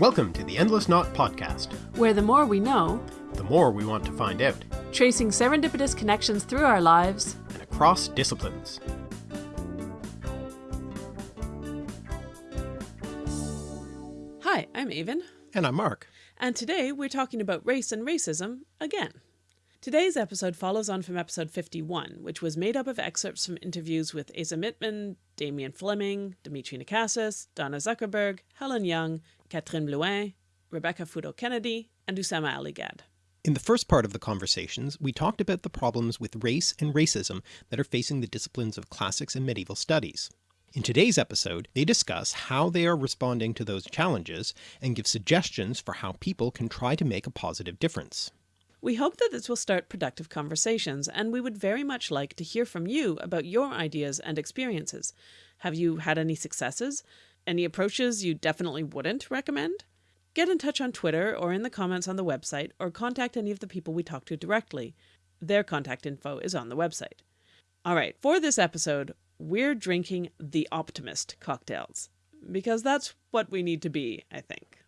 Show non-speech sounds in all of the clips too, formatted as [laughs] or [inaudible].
Welcome to the Endless Knot Podcast. where the more we know, The more we want to find out, tracing serendipitous connections through our lives, and across disciplines. Hi, I'm Aven, And I'm Mark. and today we're talking about race and racism again. Today's episode follows on from episode 51, which was made up of excerpts from interviews with Asa Mittman, Damian Fleming, Dimitri Nakassis, Donna Zuckerberg, Helen Young, Katherine Blouin, Rebecca Futo Kennedy, and Usama Ali Gad. In the first part of the conversations, we talked about the problems with race and racism that are facing the disciplines of classics and medieval studies. In today's episode, they discuss how they are responding to those challenges and give suggestions for how people can try to make a positive difference. We hope that this will start productive conversations, and we would very much like to hear from you about your ideas and experiences. Have you had any successes? Any approaches you definitely wouldn't recommend? Get in touch on Twitter or in the comments on the website, or contact any of the people we talk to directly. Their contact info is on the website. All right, for this episode, we're drinking the Optimist cocktails because that's what we need to be, I think.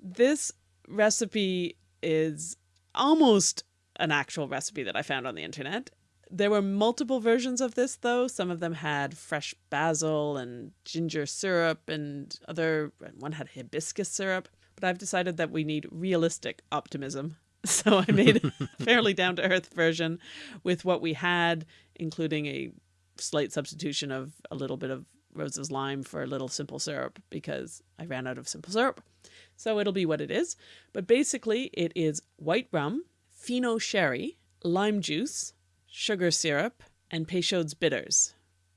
This recipe is almost an actual recipe that I found on the internet. There were multiple versions of this, though. Some of them had fresh basil and ginger syrup, and other one had hibiscus syrup. But I've decided that we need realistic optimism. [laughs] So I made a [laughs] fairly down to earth version with what we had, including a slight substitution of a little bit of Rose's lime for a little simple syrup because I ran out of simple syrup. So it'll be what it is. But basically, it is white rum, Fino sherry, lime juice, sugar syrup, and Peychaud's bitters,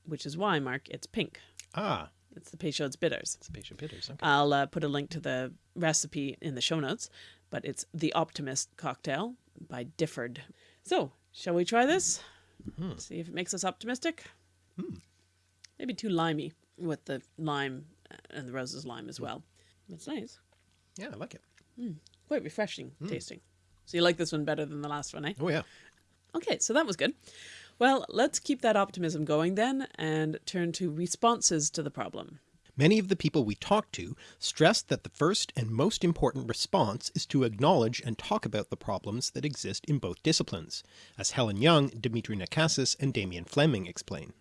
which is why, Mark, it's pink. Ah, It's the Peychaud's bitters. it's a patient bitters. Okay. I'll uh, put a link to the recipe in the show notes, but it's the Optimist cocktail by Difford. So, shall we try this? See if it makes us optimistic? Maybe too limey with the lime and the rose's lime as well. That's nice. Yeah, I like it. Quite refreshing tasting. So, you like this one better than the last one, eh? Oh yeah. Okay, so that was good. Well, let's keep that optimism going then and turn to responses to the problem. Many of the people we talked to stressed that the first and most important response is to acknowledge and talk about the problems that exist in both disciplines, as Helen Young, Dimitri Nakassis, and Damian Fleming explain.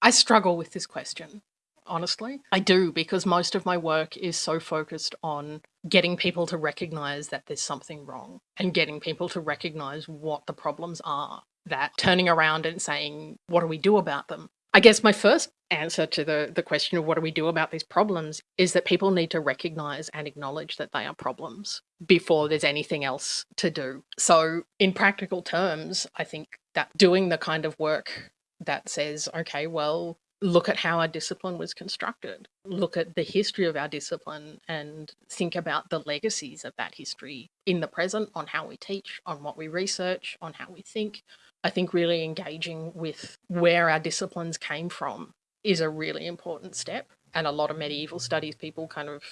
I struggle with this question, honestly. I do because most of my work is so focused on getting people to recognize that there's something wrong and getting people to recognize what the problems are. That turning around and saying, what do we do about them? I guess my first answer to the, the question of what do we do about these problems is that people need to recognize and acknowledge that they are problems before there's anything else to do. So, in practical terms, I think that doing the kind of work that says, okay, well, look at how our discipline was constructed, look at the history of our discipline, and think about the legacies of that history in the present on how we teach, on what we research, on how we think. I think really engaging with where our disciplines came from is a really important step. And a lot of medieval studies people kind of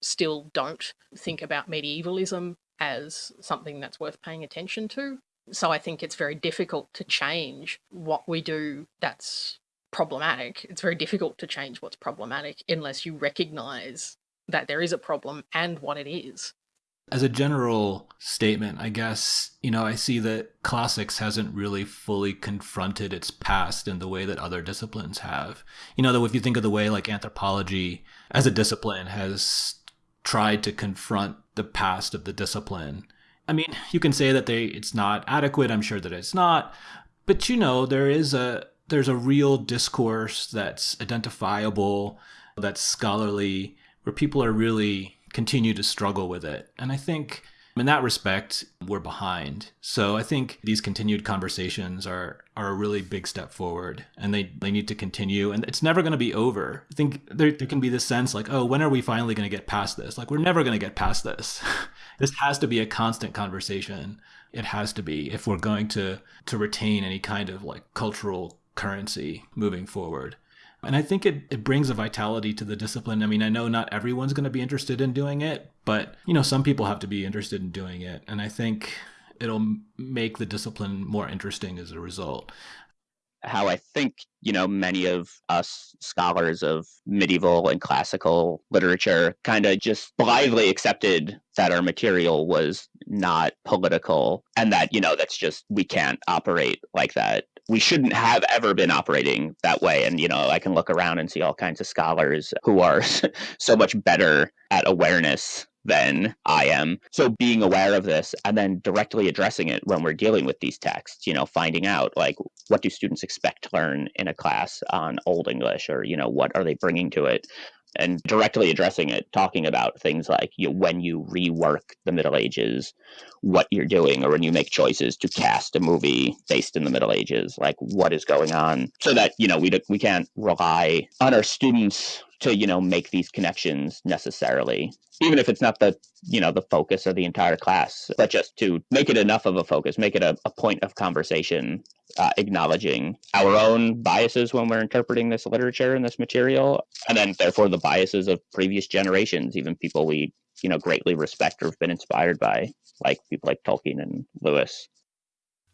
still don't think about medievalism as something that's worth paying attention to. So I think it's very difficult to change what we do that's problematic. It's very difficult to change what's problematic unless you recognize that there is a problem and what it is. As a general statement, I guess, you know, I see that classics hasn't really fully confronted its past in the way that other disciplines have. You know, though, if you think of the way like anthropology as a discipline has tried to confront the past of the discipline, I mean, you can say that they it's not adequate. I'm sure that it's not, but you know, there is a there's a real discourse that's identifiable, that's scholarly, where people are really continue to struggle with it. And I think in that respect, we're behind. So I think these continued conversations are are a really big step forward and they, they need to continue and it's never going to be over. I think there, there can be this sense like, oh, when are we finally going to get past this? Like we're never going to get past this. [laughs] this has to be a constant conversation. It has to be if we're going to to retain any kind of like cultural currency moving forward. And I think it, it brings a vitality to the discipline. I mean, I know not everyone's going to be interested in doing it, but, you know, some people have to be interested in doing it. And I think it'll make the discipline more interesting as a result. how I think, you know, many of us scholars of medieval and classical literature kind of just blithely accepted that our material was not political and that, you know, that's just, we can't operate like that we shouldn't have ever been operating that way. And, you know, I can look around and see all kinds of scholars who are [laughs] so much better at awareness than I am. So being aware of this and then directly addressing it when we're dealing with these texts, you know, finding out like what do students expect to learn in a class on Old English or, you know, what are they bringing to it? And directly addressing it, talking about things like you know, when you rework the Middle Ages, what you're doing, or when you make choices to cast a movie based in the Middle Ages, like what is going on, so that you know we we can't rely on our students to you know make these connections necessarily even if it's not the you know the focus of the entire class but just to make it enough of a focus make it a, a point of conversation uh, acknowledging our own biases when we're interpreting this literature and this material and then therefore the biases of previous generations even people we you know greatly respect or have been inspired by like people like tolkien and lewis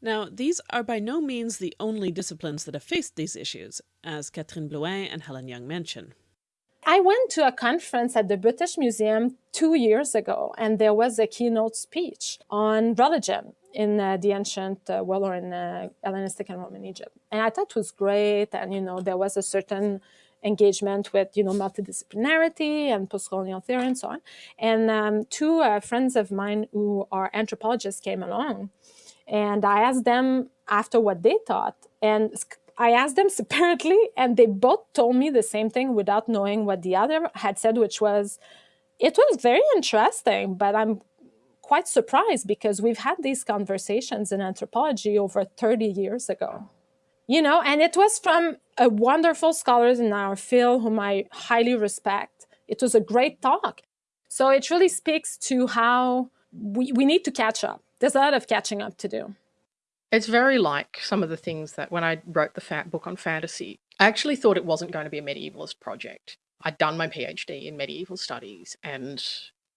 now, these are by no means the only disciplines that have faced these issues, as Katherine Blouin and Helen Young mention. I went to a conference at the British Museum two years ago, and there was a keynote speech on religion in uh, the ancient uh, world or in uh, Hellenistic and Roman Egypt. And I thought it was great. And, you know, there was a certain engagement with, you know, multidisciplinarity and post-colonial theory and so on. And um, two uh, friends of mine who are anthropologists came along and I asked them after what they thought. And I asked them [laughs] separately, and they both told me the same thing without knowing what the other had said, which was, it was very interesting, but I'm quite surprised because we've had these conversations in anthropology over 30 years ago. You know, and it was from a wonderful scholars in our field whom I highly respect. It was a great talk. So it really speaks to how we, we need to catch up. There's a lot of catching up to do. It's very like some of the things that when I wrote the fat book on fantasy, I actually thought it wasn't going to be a medievalist project. I'd done my PhD in medieval studies and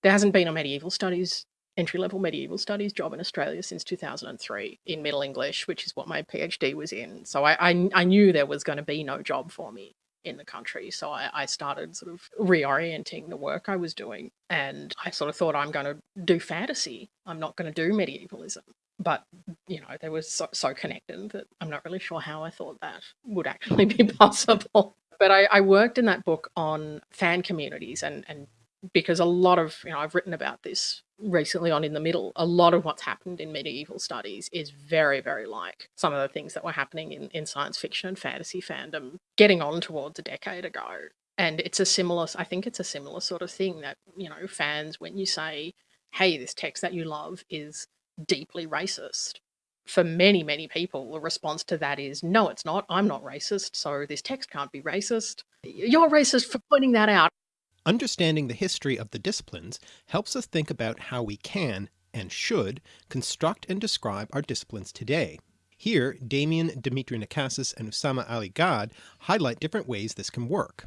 there hasn't been a medieval studies, entry-level medieval studies job in Australia since 2003 in Middle English, which is what my PhD was in. So I, I, I knew there was going to be no job for me in the country. So I, I, started sort of reorienting the work I was doing. And I sort of thought I'm going to do fantasy. I'm not going to do medievalism but you know they were so, so connected that I'm not really sure how I thought that would actually be [laughs] possible. But I, I worked in that book on fan communities and and because a lot of you know I've written about this recently on in the middle a lot of what's happened in medieval studies is very very like some of the things that were happening in, in science fiction and fantasy fandom getting on towards a decade ago and it's a similar i think it's a similar sort of thing that you know fans when you say hey this text that you love is deeply racist. For many, many people, the response to that is, no, it's not. I'm not racist, so this text can't be racist. You're racist for pointing that out. Understanding the history of the disciplines helps us think about how we can, and should, construct and describe our disciplines today. Here, Damian Dimitri Nakassis and Usama Ali Gad highlight different ways this can work.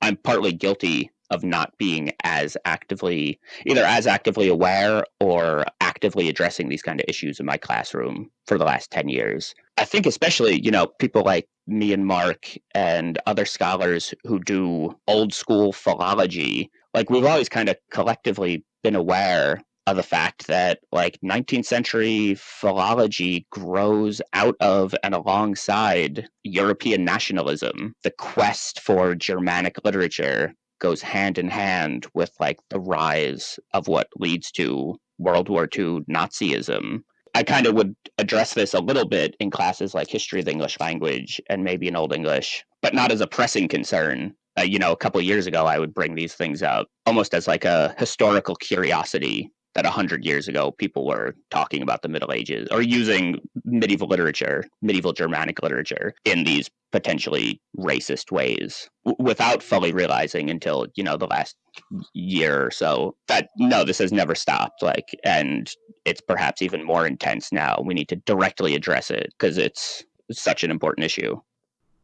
I'm partly guilty of not being as actively either as actively aware or actively addressing these kind of issues in my classroom for the last 10 years. I think especially you know people like me and mark and other scholars who do old school philology like we've always kind of collectively been aware of the fact that like 19th century philology grows out of and alongside European nationalism, the quest for Germanic literature goes hand in hand with like the rise of what leads to World War II Nazism. I kind of would address this a little bit in classes like history of the English language and maybe in Old English, but not as a pressing concern. Uh, you know, a couple years ago, I would bring these things up almost as like a historical curiosity that 100 years ago people were talking about the Middle Ages or using medieval literature, medieval Germanic literature in these potentially racist ways without fully realizing until, you know, the last year or so that no, this has never stopped. Like, and it's perhaps even more intense now. We need to directly address it because it's such an important issue.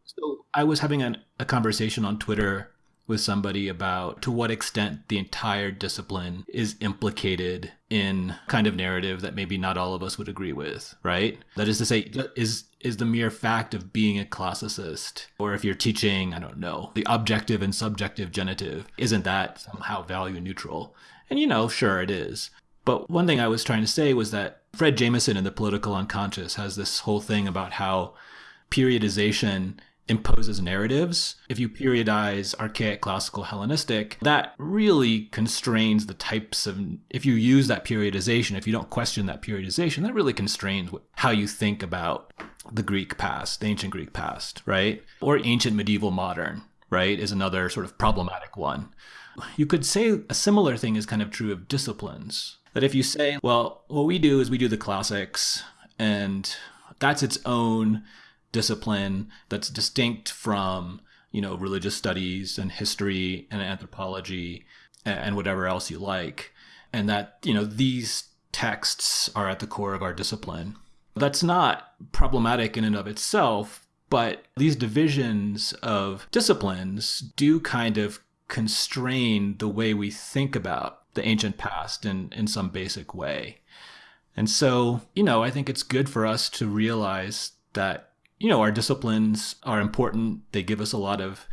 So I was having an, a conversation on Twitter with somebody about to what extent the entire discipline is implicated in kind of narrative that maybe not all of us would agree with, right? That is to say, is is the mere fact of being a classicist, or if you're teaching, I don't know, the objective and subjective genitive, isn't that somehow value neutral? And you know, sure it is. But one thing I was trying to say was that Fred Jameson in The Political Unconscious has this whole thing about how periodization imposes narratives. If you periodize archaic, classical, Hellenistic, that really constrains the types of, if you use that periodization, if you don't question that periodization, that really constrains how you think about the Greek past, the ancient Greek past, right? Or ancient, medieval, modern, right, is another sort of problematic one. You could say a similar thing is kind of true of disciplines. That if you say, well, what we do is we do the classics, and that's its own discipline that's distinct from you know religious studies and history and anthropology and whatever else you like and that you know these texts are at the core of our discipline that's not problematic in and of itself but these divisions of disciplines do kind of constrain the way we think about the ancient past in, in some basic way. And so, you know, I think it's good for us to realize that you know, our disciplines are important. They give us a lot of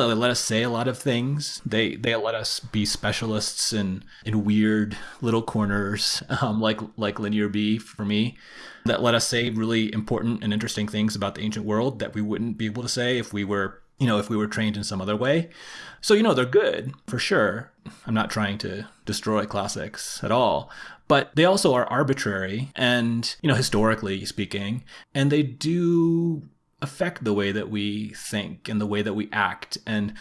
they let us say a lot of things. They they let us be specialists in in weird little corners, [laughs] um, like like Linear B for me, that let us say really important and interesting things about the ancient world that we wouldn't be able to say if we were you know if we were trained in some other way. So you know they're good for sure. I'm not trying to destroy classics at all, but they also are arbitrary and, you know, historically speaking, and they do affect the way that we think and the way that we act and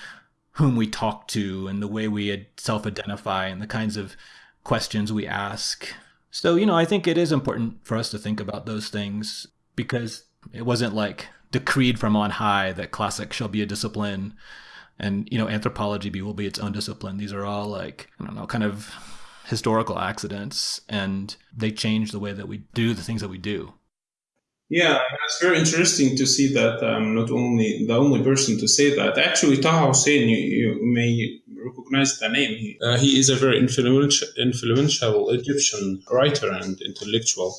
whom we talk to and the way we self identify and the kinds of questions we ask. So, you know, I think it is important for us to think about those things because it wasn't like decreed from on high that classics shall be a discipline and, you know, anthropology will be its own discipline. These are all like, I don't know, kind of historical accidents and they change the way that we do the things that we do. Yeah, it's very interesting to see that I'm um, not only the only person to say that. Actually, Taha Hussein, you, you may recognize the name. He, uh, he is a very influential, influential Egyptian writer and intellectual.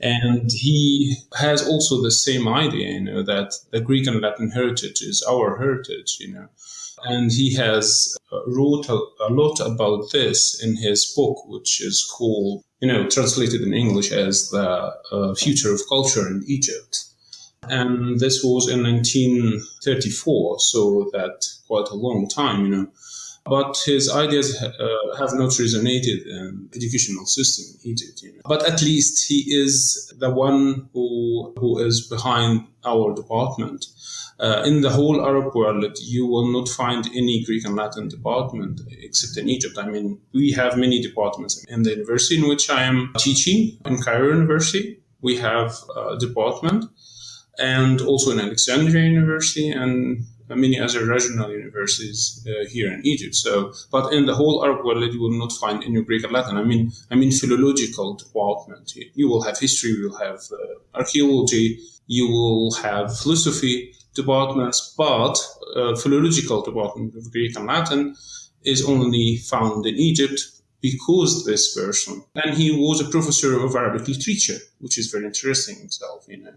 And he has also the same idea, you know, that the Greek and Latin heritage is our heritage, you know and he has uh, wrote a, a, lot about this in his book, which is called, you know, translated in English as the uh, future of culture in Egypt. And this was in 1934, so that quite a long time, you know. But his ideas uh, have not resonated in educational system in Egypt. You know. But at least he is the one who who is behind our department uh, in the whole Arab world, you will not find any Greek and Latin department except in Egypt. I mean, we have many departments. In the university in which I am teaching, in Cairo University, we have a department, and also in Alexandria University and many other regional universities uh, here in Egypt. So, but in the whole Arab world, you will not find any Greek and Latin. I mean, I mean, philological department. You will have history, you will have uh, archaeology, you will have philosophy, departments, but uh, philological department of Greek and Latin is only found in Egypt because this person. And he was a professor of Arabic literature, which is very interesting itself, you know.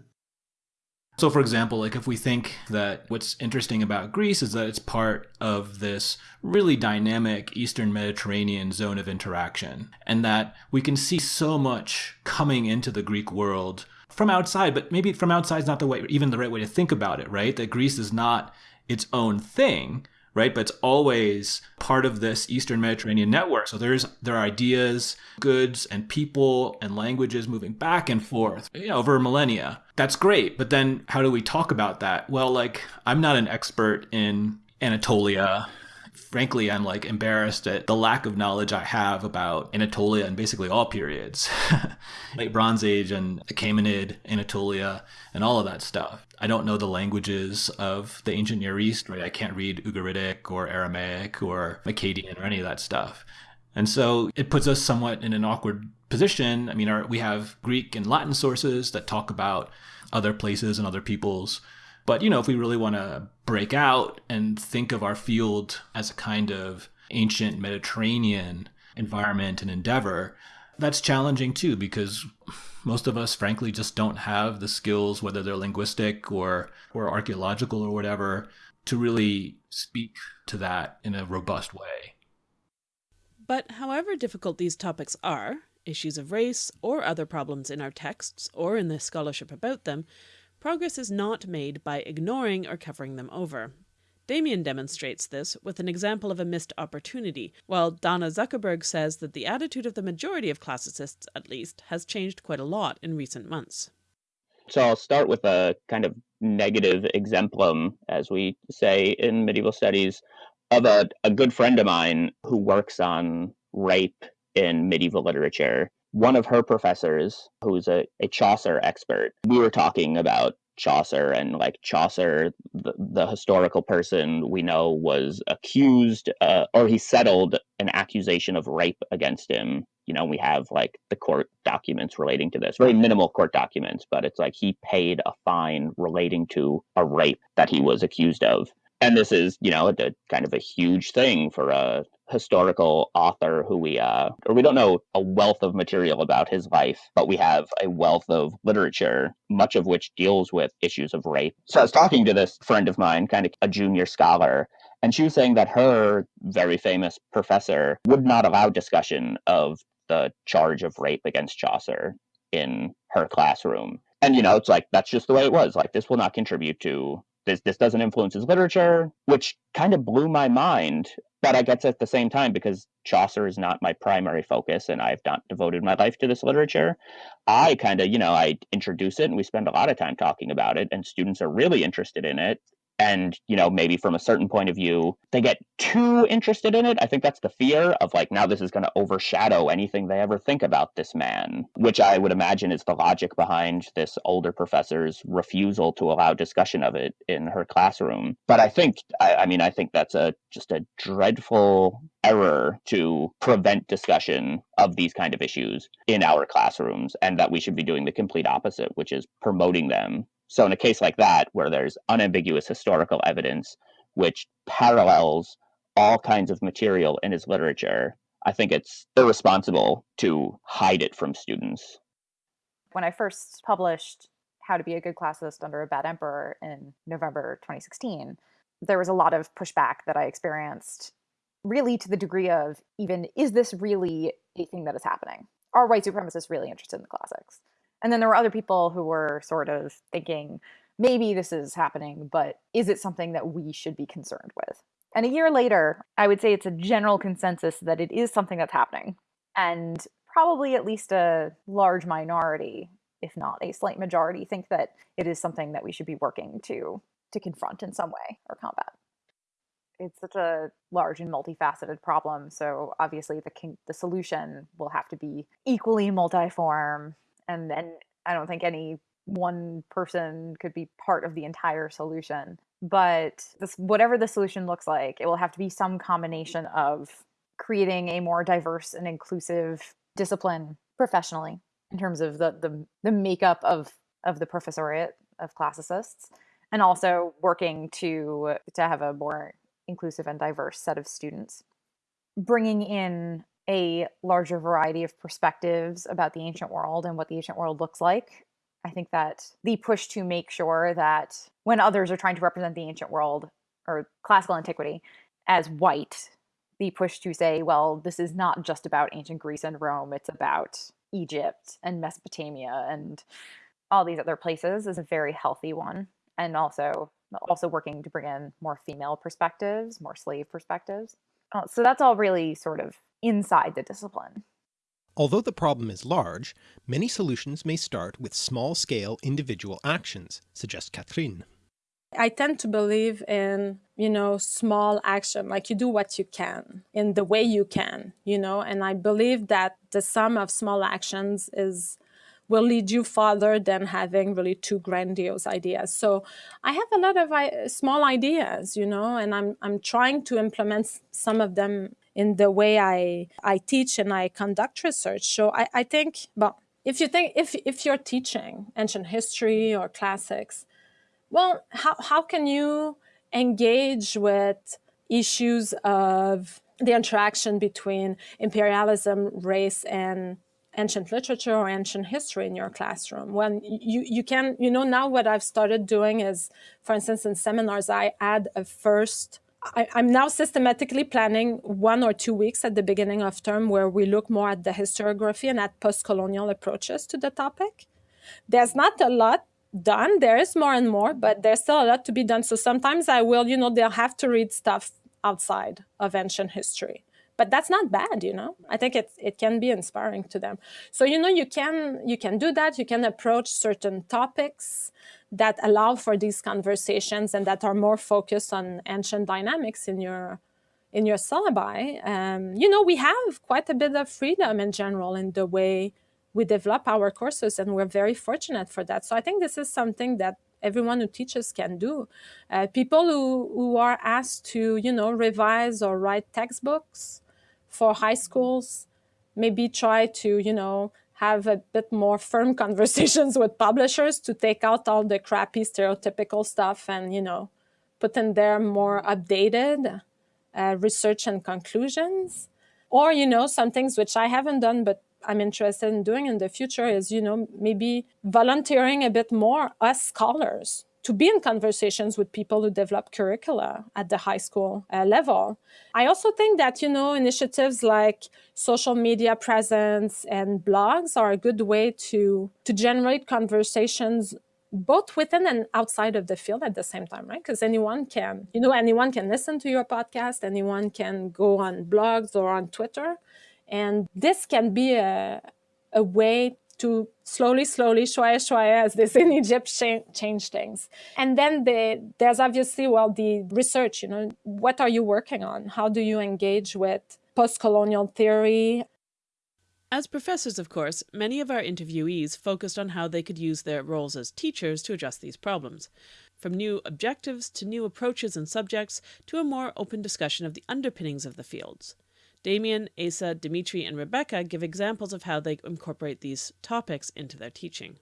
So, for example, like if we think that what's interesting about Greece is that it's part of this really dynamic Eastern Mediterranean zone of interaction, and that we can see so much coming into the Greek world from outside, but maybe from outside is not the way, even the right way to think about it, right? That Greece is not its own thing, right? But it's always part of this Eastern Mediterranean network. So there's there are ideas, goods, and people and languages moving back and forth you know, over millennia. That's great, but then how do we talk about that? Well, like I'm not an expert in Anatolia frankly, I'm like embarrassed at the lack of knowledge I have about Anatolia and basically all periods, [laughs] late Bronze Age and Achaemenid, Anatolia, and all of that stuff. I don't know the languages of the ancient Near East, right? I can't read Ugaritic or Aramaic or Akkadian or any of that stuff. And so it puts us somewhat in an awkward position. I mean, our, we have Greek and Latin sources that talk about other places and other peoples But, you know, if we really want to break out and think of our field as a kind of ancient Mediterranean environment and endeavor, that's challenging too because most of us frankly just don't have the skills whether they're linguistic or or archaeological or whatever to really speak to that in a robust way. But however difficult these topics are, issues of race or other problems in our texts or in the scholarship about them, progress is not made by ignoring or covering them over. Damian demonstrates this with an example of a missed opportunity, while Donna Zuckerberg says that the attitude of the majority of classicists, at least, has changed quite a lot in recent months. So I'll start with a kind of negative exemplum, as we say in medieval studies, of a, a good friend of mine who works on rape in medieval literature. One of her professors, who's a, a Chaucer expert, we were talking about Chaucer and like Chaucer, the, the historical person we know was accused uh, or he settled an accusation of rape against him. You know, we have like the court documents relating to this, very minimal court documents, but it's like he paid a fine relating to a rape that he was accused of and this is you know a, kind of a huge thing for a historical author who we uh or we don't know a wealth of material about his life but we have a wealth of literature much of which deals with issues of rape. So i was talking to this friend of mine kind of a junior scholar and she was saying that her very famous professor would not allow discussion of the charge of rape against chaucer in her classroom. And you know it's like that's just the way it was. Like this will not contribute to this this doesn't influence his literature, which kind of blew my mind. But I guess at the same time, because Chaucer is not my primary focus and I've not devoted my life to this literature, I kind of, you know, I introduce it and we spend a lot of time talking about it, and students are really interested in it and you know maybe from a certain point of view they get too interested in it. I think that's the fear of like now this is going to overshadow anything they ever think about this man which i would imagine is the logic behind this older professor's refusal to allow discussion of it in her classroom. But i think i, I mean i think that's a just a dreadful error to prevent discussion of these kind of issues in our classrooms and that we should be doing the complete opposite which is promoting them so, in a case like that, where there's unambiguous historical evidence which parallels all kinds of material in his literature, I think it's irresponsible to hide it from students. When I first published How to Be a Good Classicist Under a Bad Emperor in November 2016, there was a lot of pushback that I experienced, really to the degree of even, is this really a thing that is happening? Are white supremacists really interested in the classics? And then there were other people who were sort of thinking, maybe this is happening, but is it something that we should be concerned with? And a year later, I would say it's a general consensus that it is something that's happening. And probably at least a large minority, if not a slight majority, think that it is something that we should be working to to confront in some way or combat. It's such a large and multifaceted problem, so obviously the the solution will have to be equally multiform and then I don't think any one person could be part of the entire solution. But this, whatever the solution looks like, it will have to be some combination of creating a more diverse and inclusive discipline professionally in terms of the the, the makeup of of the professoriate of classicists and also working to to have a more inclusive and diverse set of students bringing in a larger variety of perspectives about the ancient world and what the ancient world looks like. I think that the push to make sure that when others are trying to represent the ancient world or classical antiquity as white, the push to say, well, this is not just about ancient Greece and Rome, it's about Egypt and Mesopotamia and all these other places is a very healthy one. And also also working to bring in more female perspectives, more slave perspectives. Uh, so that's all really sort of inside the discipline. Although the problem is large, many solutions may start with small-scale individual actions, suggests Katherine. I tend to believe in, you know, small action, like you do what you can in the way you can, you know, and I believe that the sum of small actions is will lead you farther than having really two grandiose ideas. So I have a lot of small ideas, you know, and I'm, I'm trying to implement some of them in the way I, I teach and I conduct research. So I, I think, well, if you think, if, if you're teaching ancient history or classics, Well, how, how can you engage with issues of the interaction between imperialism, race, and ancient literature or ancient history in your classroom. Well, you, you can, you know, now what I've started doing is, for instance, in seminars, I add a first I, am now systematically planning one or two weeks at the beginning of term where we look more at the historiography and at post-colonial approaches to the topic. There's not a lot done. There is more and more, but there's still a lot to be done. So sometimes I will, you know, they'll have to read stuff outside of ancient history but that's not bad you know? I think it, it can be inspiring to them. So you know you can you can do that. You can approach certain topics that allow for these conversations and that are more focused on ancient dynamics in your in your syllabi. Um, you know we have quite a bit of freedom in general in the way we develop our courses and we're very fortunate for that. So i think this is something that everyone who teaches can do. Uh, people who, who are asked to, you know, revise or write textbooks for high schools, maybe try to, you know, have a bit more firm [laughs] conversations with publishers to take out all the crappy stereotypical stuff and, you know, put in there more updated uh, research and conclusions. Or, you know, some things which I haven't done, but I'm interested in doing in the future is, you know, maybe volunteering a bit more as scholars to be in conversations with people who develop curricula at the high school uh, level. I also think that, you know, initiatives like social media presence and blogs are a good way to, to generate conversations both within and outside of the field at the same time, right? Because anyone can, you know, anyone can listen to your podcast, anyone can go on blogs or on Twitter. And this can be a, a way to slowly, slowly, shwaya, shwaya, as they say in Egypt, change things. And then the, there's obviously, well, the research, you know, what are you working on? How do you engage with post-colonial theory? As professors, of course, many of our interviewees focused on how they could use their roles as teachers to address these problems. From new objectives to new approaches and subjects to a more open discussion of the underpinnings of the fields. Damian, Asa, Dimitri, and Rebecca give examples of how they incorporate these topics into their teaching.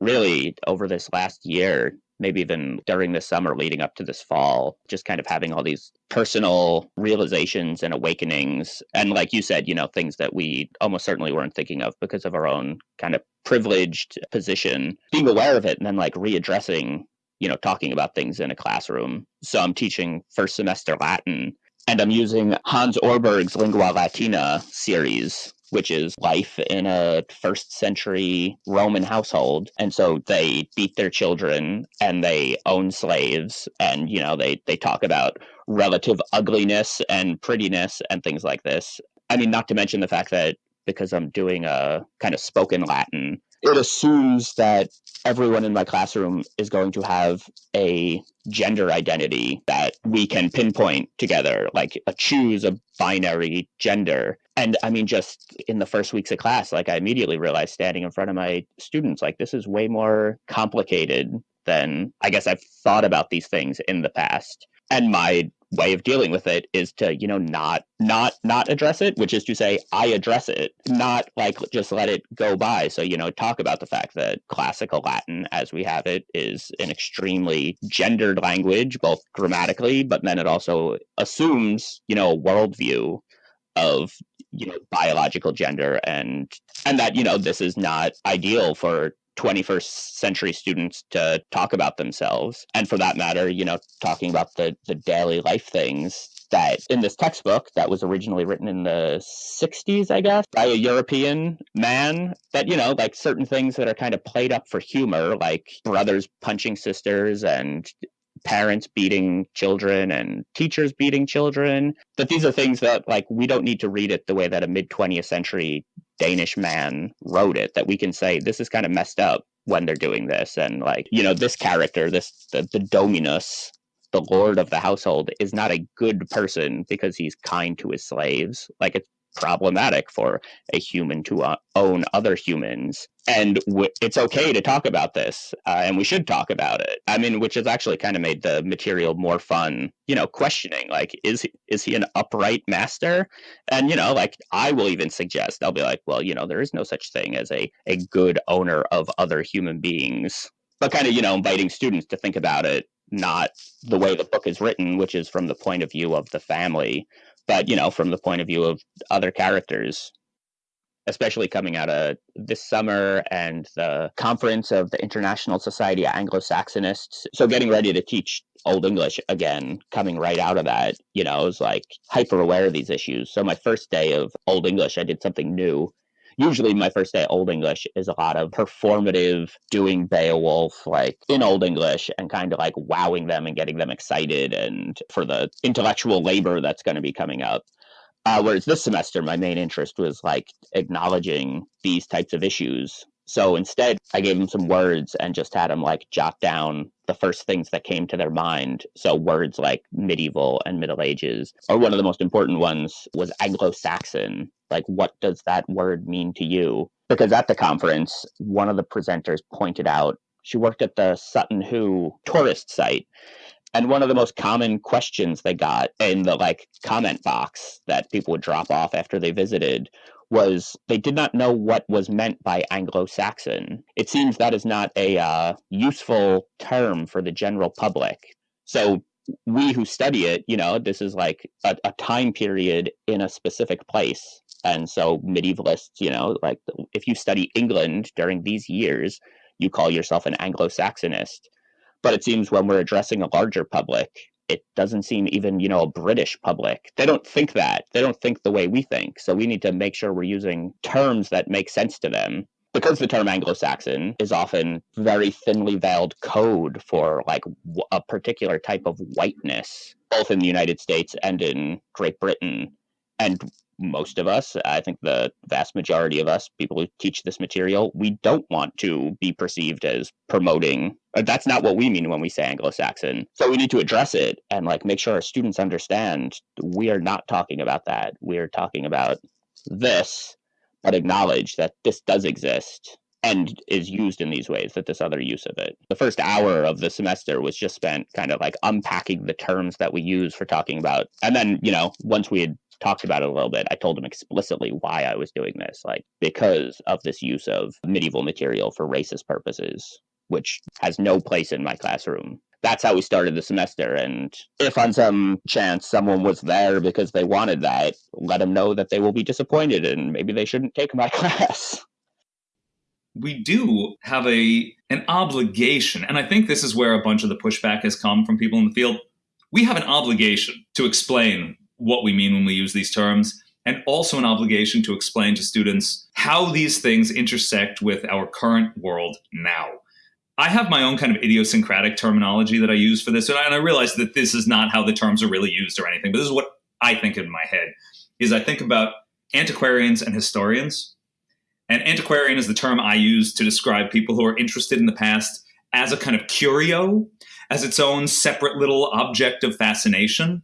Really, over this last year, maybe even during the summer leading up to this fall, just kind of having all these personal realizations and awakenings. And like you said, you know, things that we almost certainly weren't thinking of because of our own kind of privileged position, being aware of it and then like readdressing you know talking about things in a classroom so i'm teaching first semester latin and I'm using Hans Orberg's Lingua Latina series, which is life in a first century Roman household. And so they beat their children and they own slaves and you know they they talk about relative ugliness and prettiness and things like this. I mean not to mention the fact that because I'm doing a kind of spoken Latin, it assumes that everyone in my classroom is going to have a gender identity that we can pinpoint together, like a choose a binary gender. And I mean, just in the first weeks of class, like I immediately realized standing in front of my students, like this is way more complicated than I guess I've thought about these things in the past. And my way of dealing with it is to you know not not not address it which is to say i address it not like just let it go by so you know talk about the fact that classical latin as we have it is an extremely gendered language both grammatically but then it also assumes you know a worldview of you know biological gender and and that you know this is not ideal for 21st century students to talk about themselves. And for that matter you know talking about the the daily life things that in this textbook that was originally written in the 60s i guess by a european man that you know like certain things that are kind of played up for humor like brothers punching sisters and parents beating children and teachers beating children. That these are things that like we don't need to read it the way that a mid 20th century Danish man wrote it that we can say this is kind of messed up when they're doing this and like you know this character this the, the dominus the lord of the household is not a good person because he's kind to his slaves. Like it's problematic for a human to uh, own other humans. And it's okay to talk about this uh, and we should talk about it. I mean which has actually kind of made the material more fun you know questioning like is he, is he an upright master? And you know like i will even suggest i'll be like well you know there is no such thing as a a good owner of other human beings. But kind of, you know, inviting students to think about it not the way the book is written, which is from the point of view of the family, but you know, from the point of view of other characters. Especially coming out of this summer and the conference of the International Society of Anglo-Saxonists. So getting ready to teach Old English again, coming right out of that, you know, I was like hyper aware of these issues. So my first day of Old English, I did something new usually my first day at Old English is a lot of performative doing Beowulf like in Old English and kind of like wowing them and getting them excited and for the intellectual labor that's going to be coming up. Uh, whereas this semester, my main interest was like acknowledging these types of issues so instead, I gave them some words and just had them like jot down the first things that came to their mind. So words like medieval and Middle Ages, or one of the most important ones was Anglo Saxon. Like, what does that word mean to you? Because at the conference, one of the presenters pointed out she worked at the Sutton Hoo tourist site. And one of the most common questions they got in the like comment box that people would drop off after they visited was they did not know what was meant by Anglo-Saxon. It seems that is not a uh, useful term for the general public. So we who study it, you know, this is like a, a time period in a specific place. And so medievalists, you know, like if you study England during these years, you call yourself an Anglo-Saxonist. But it seems when we're addressing a larger public, it doesn't seem even you know a british public. They don't think that. They don't think the way we think. So we need to make sure we're using terms that make sense to them. Because the term anglo-saxon is often very thinly veiled code for like a particular type of whiteness both in the united states and in great britain. And most of us, I think the vast majority of us, people who teach this material, we don't want to be perceived as promoting. Uh, that's not what we mean when we say Anglo-Saxon. So we need to address it and like make sure our students understand we are not talking about that. We are talking about this, but acknowledge that this does exist and is used in these ways that this other use of it. The first hour of the semester was just spent kind of like unpacking the terms that we use for talking about. And then, you know, once we had talked about it a little bit. I told him explicitly why I was doing this, like because of this use of medieval material for racist purposes, which has no place in my classroom. That's how we started the semester. And if on some chance someone was there because they wanted that, let them know that they will be disappointed and maybe they shouldn't take my [laughs] class. We do have a an obligation, and I think this is where a bunch of the pushback has come from people in the field. We have an obligation to explain what we mean when we use these terms, and also an obligation to explain to students how these things intersect with our current world now. I have my own kind of idiosyncratic terminology that I use for this, and I, realize that this is not how the terms are really used or anything, but this is what I think in my head, is I think about antiquarians and historians. And antiquarian is the term I use to describe people who are interested in the past as a kind of curio, as its own separate little object of fascination.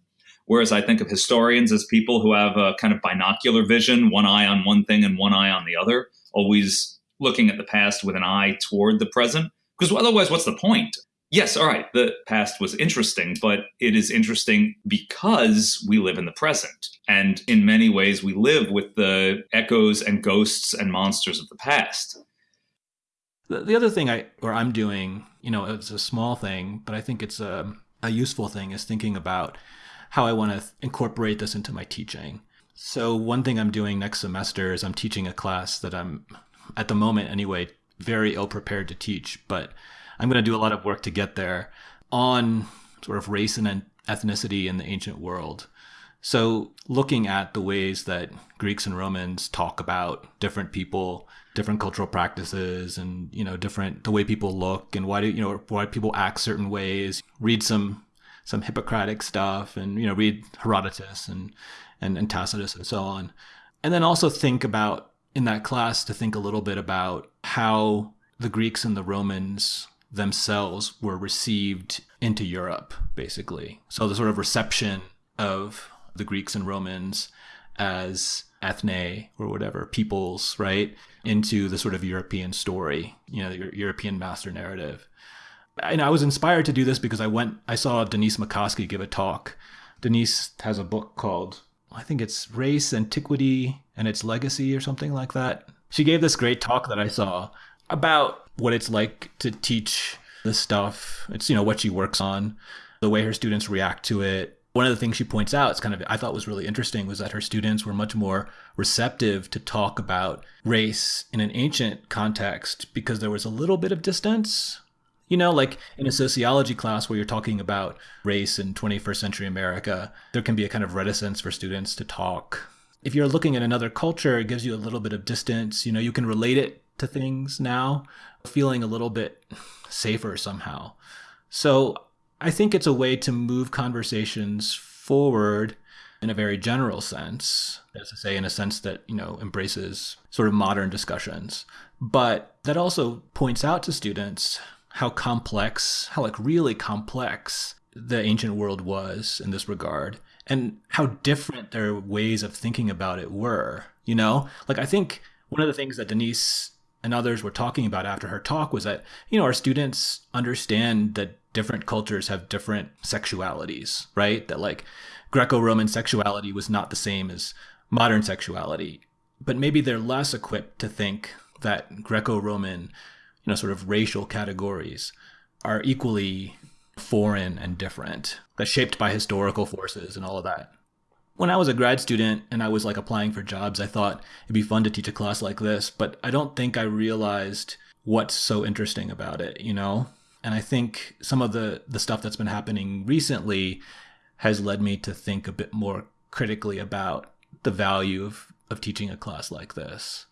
Whereas I think of historians as people who have a kind of binocular vision, one eye on one thing and one eye on the other, always looking at the past with an eye toward the present. Because otherwise, what's the point? Yes, all right, the past was interesting, but it is interesting because we live in the present. And in many ways, we live with the echoes and ghosts and monsters of the past. The, the other thing I or I'm doing, you know, it's a small thing, but I think it's a, a useful thing is thinking about how I want to incorporate this into my teaching. So one thing I'm doing next semester is I'm teaching a class that I'm at the moment anyway very ill prepared to teach, but I'm going to do a lot of work to get there on sort of race and ethnicity in the ancient world. So looking at the ways that Greeks and Romans talk about different people, different cultural practices and you know different the way people look and why do you know why people act certain ways, read some some Hippocratic stuff and, you know, read Herodotus and, and, and Tacitus and so on. And then also think about in that class to think a little bit about how the Greeks and the Romans themselves were received into Europe, basically. So the sort of reception of the Greeks and Romans as ethne or whatever peoples, right, into the sort of European story, you know, the European master narrative and I was inspired to do this because I went, I saw Denise McCoskey give a talk. Denise has a book called, I think it's Race, Antiquity, and Its Legacy or something like that. She gave this great talk that I saw about what it's like to teach the stuff. It's, you know, what she works on, the way her students react to it. One of the things she points out, it's kind of, I thought was really interesting, was that her students were much more receptive to talk about race in an ancient context because there was a little bit of distance. You know, like in a sociology class where you're talking about race in 21st century America, there can be a kind of reticence for students to talk. If you're looking at another culture, it gives you a little bit of distance. You know, you can relate it to things now, feeling a little bit safer somehow. So I think it's a way to move conversations forward in a very general sense, as to say, in a sense that, you know, embraces sort of modern discussions. But that also points out to students how complex, how like really complex the ancient world was in this regard and how different their ways of thinking about it were. You know, like I think one of the things that Denise and others were talking about after her talk was that, you know, our students understand that different cultures have different sexualities, right? That like Greco Roman sexuality was not the same as modern sexuality. But maybe they're less equipped to think that Greco Roman, you know, sort of racial categories are equally foreign and different, that's shaped by historical forces and all of that when I was a grad student and I was like applying for jobs, I thought it'd be fun to teach a class like this, but I don't think I realized what's so interesting about it, you know? And I think some of the the stuff that's been happening recently has led me to think a bit more critically about the value of, of teaching a class like this.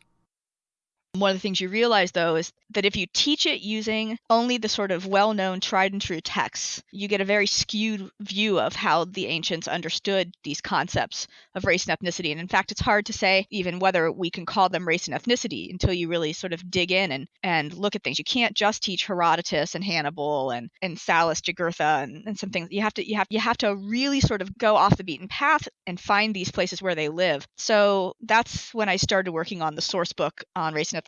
One of the things you realize, though, is that if you teach it using only the sort of well known, tried and true texts, you get a very skewed view of how the ancients understood these concepts of race and ethnicity. And in fact, it's hard to say even whether we can call them race and ethnicity until you really sort of dig in and, and look at things. You can't just teach Herodotus and Hannibal and, and Sallust, Jugurtha, and, and some things. You have to you have you have to really sort of go off the beaten path and find these places where they live. So that's when I started working on the source book on race and ethnicity.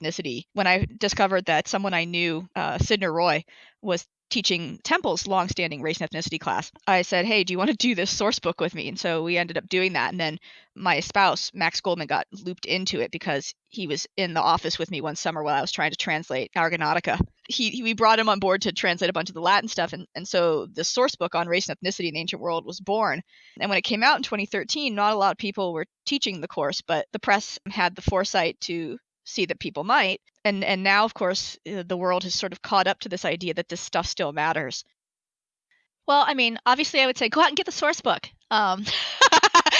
When I discovered that someone I knew, uh, Sydnor Roy, was teaching Temple's longstanding race and ethnicity class. I said, "Hey, do you want to do this source book with me?" And so we ended up doing that. And then my spouse, Max Goldman, got looped into it because he was in the office with me one summer while I was trying to translate Argonautica. He, he we brought him on board to translate a bunch of the Latin stuff, and and so the source book on race and ethnicity in the ancient world was born. And when it came out in 2013, not a lot of people were teaching the course, but the press had the foresight to see that people might. And and now, of course, uh, the world has sort of caught up to this idea that this stuff still matters. Well, I mean, obviously, I would say go out and get the source book. Um, [laughs]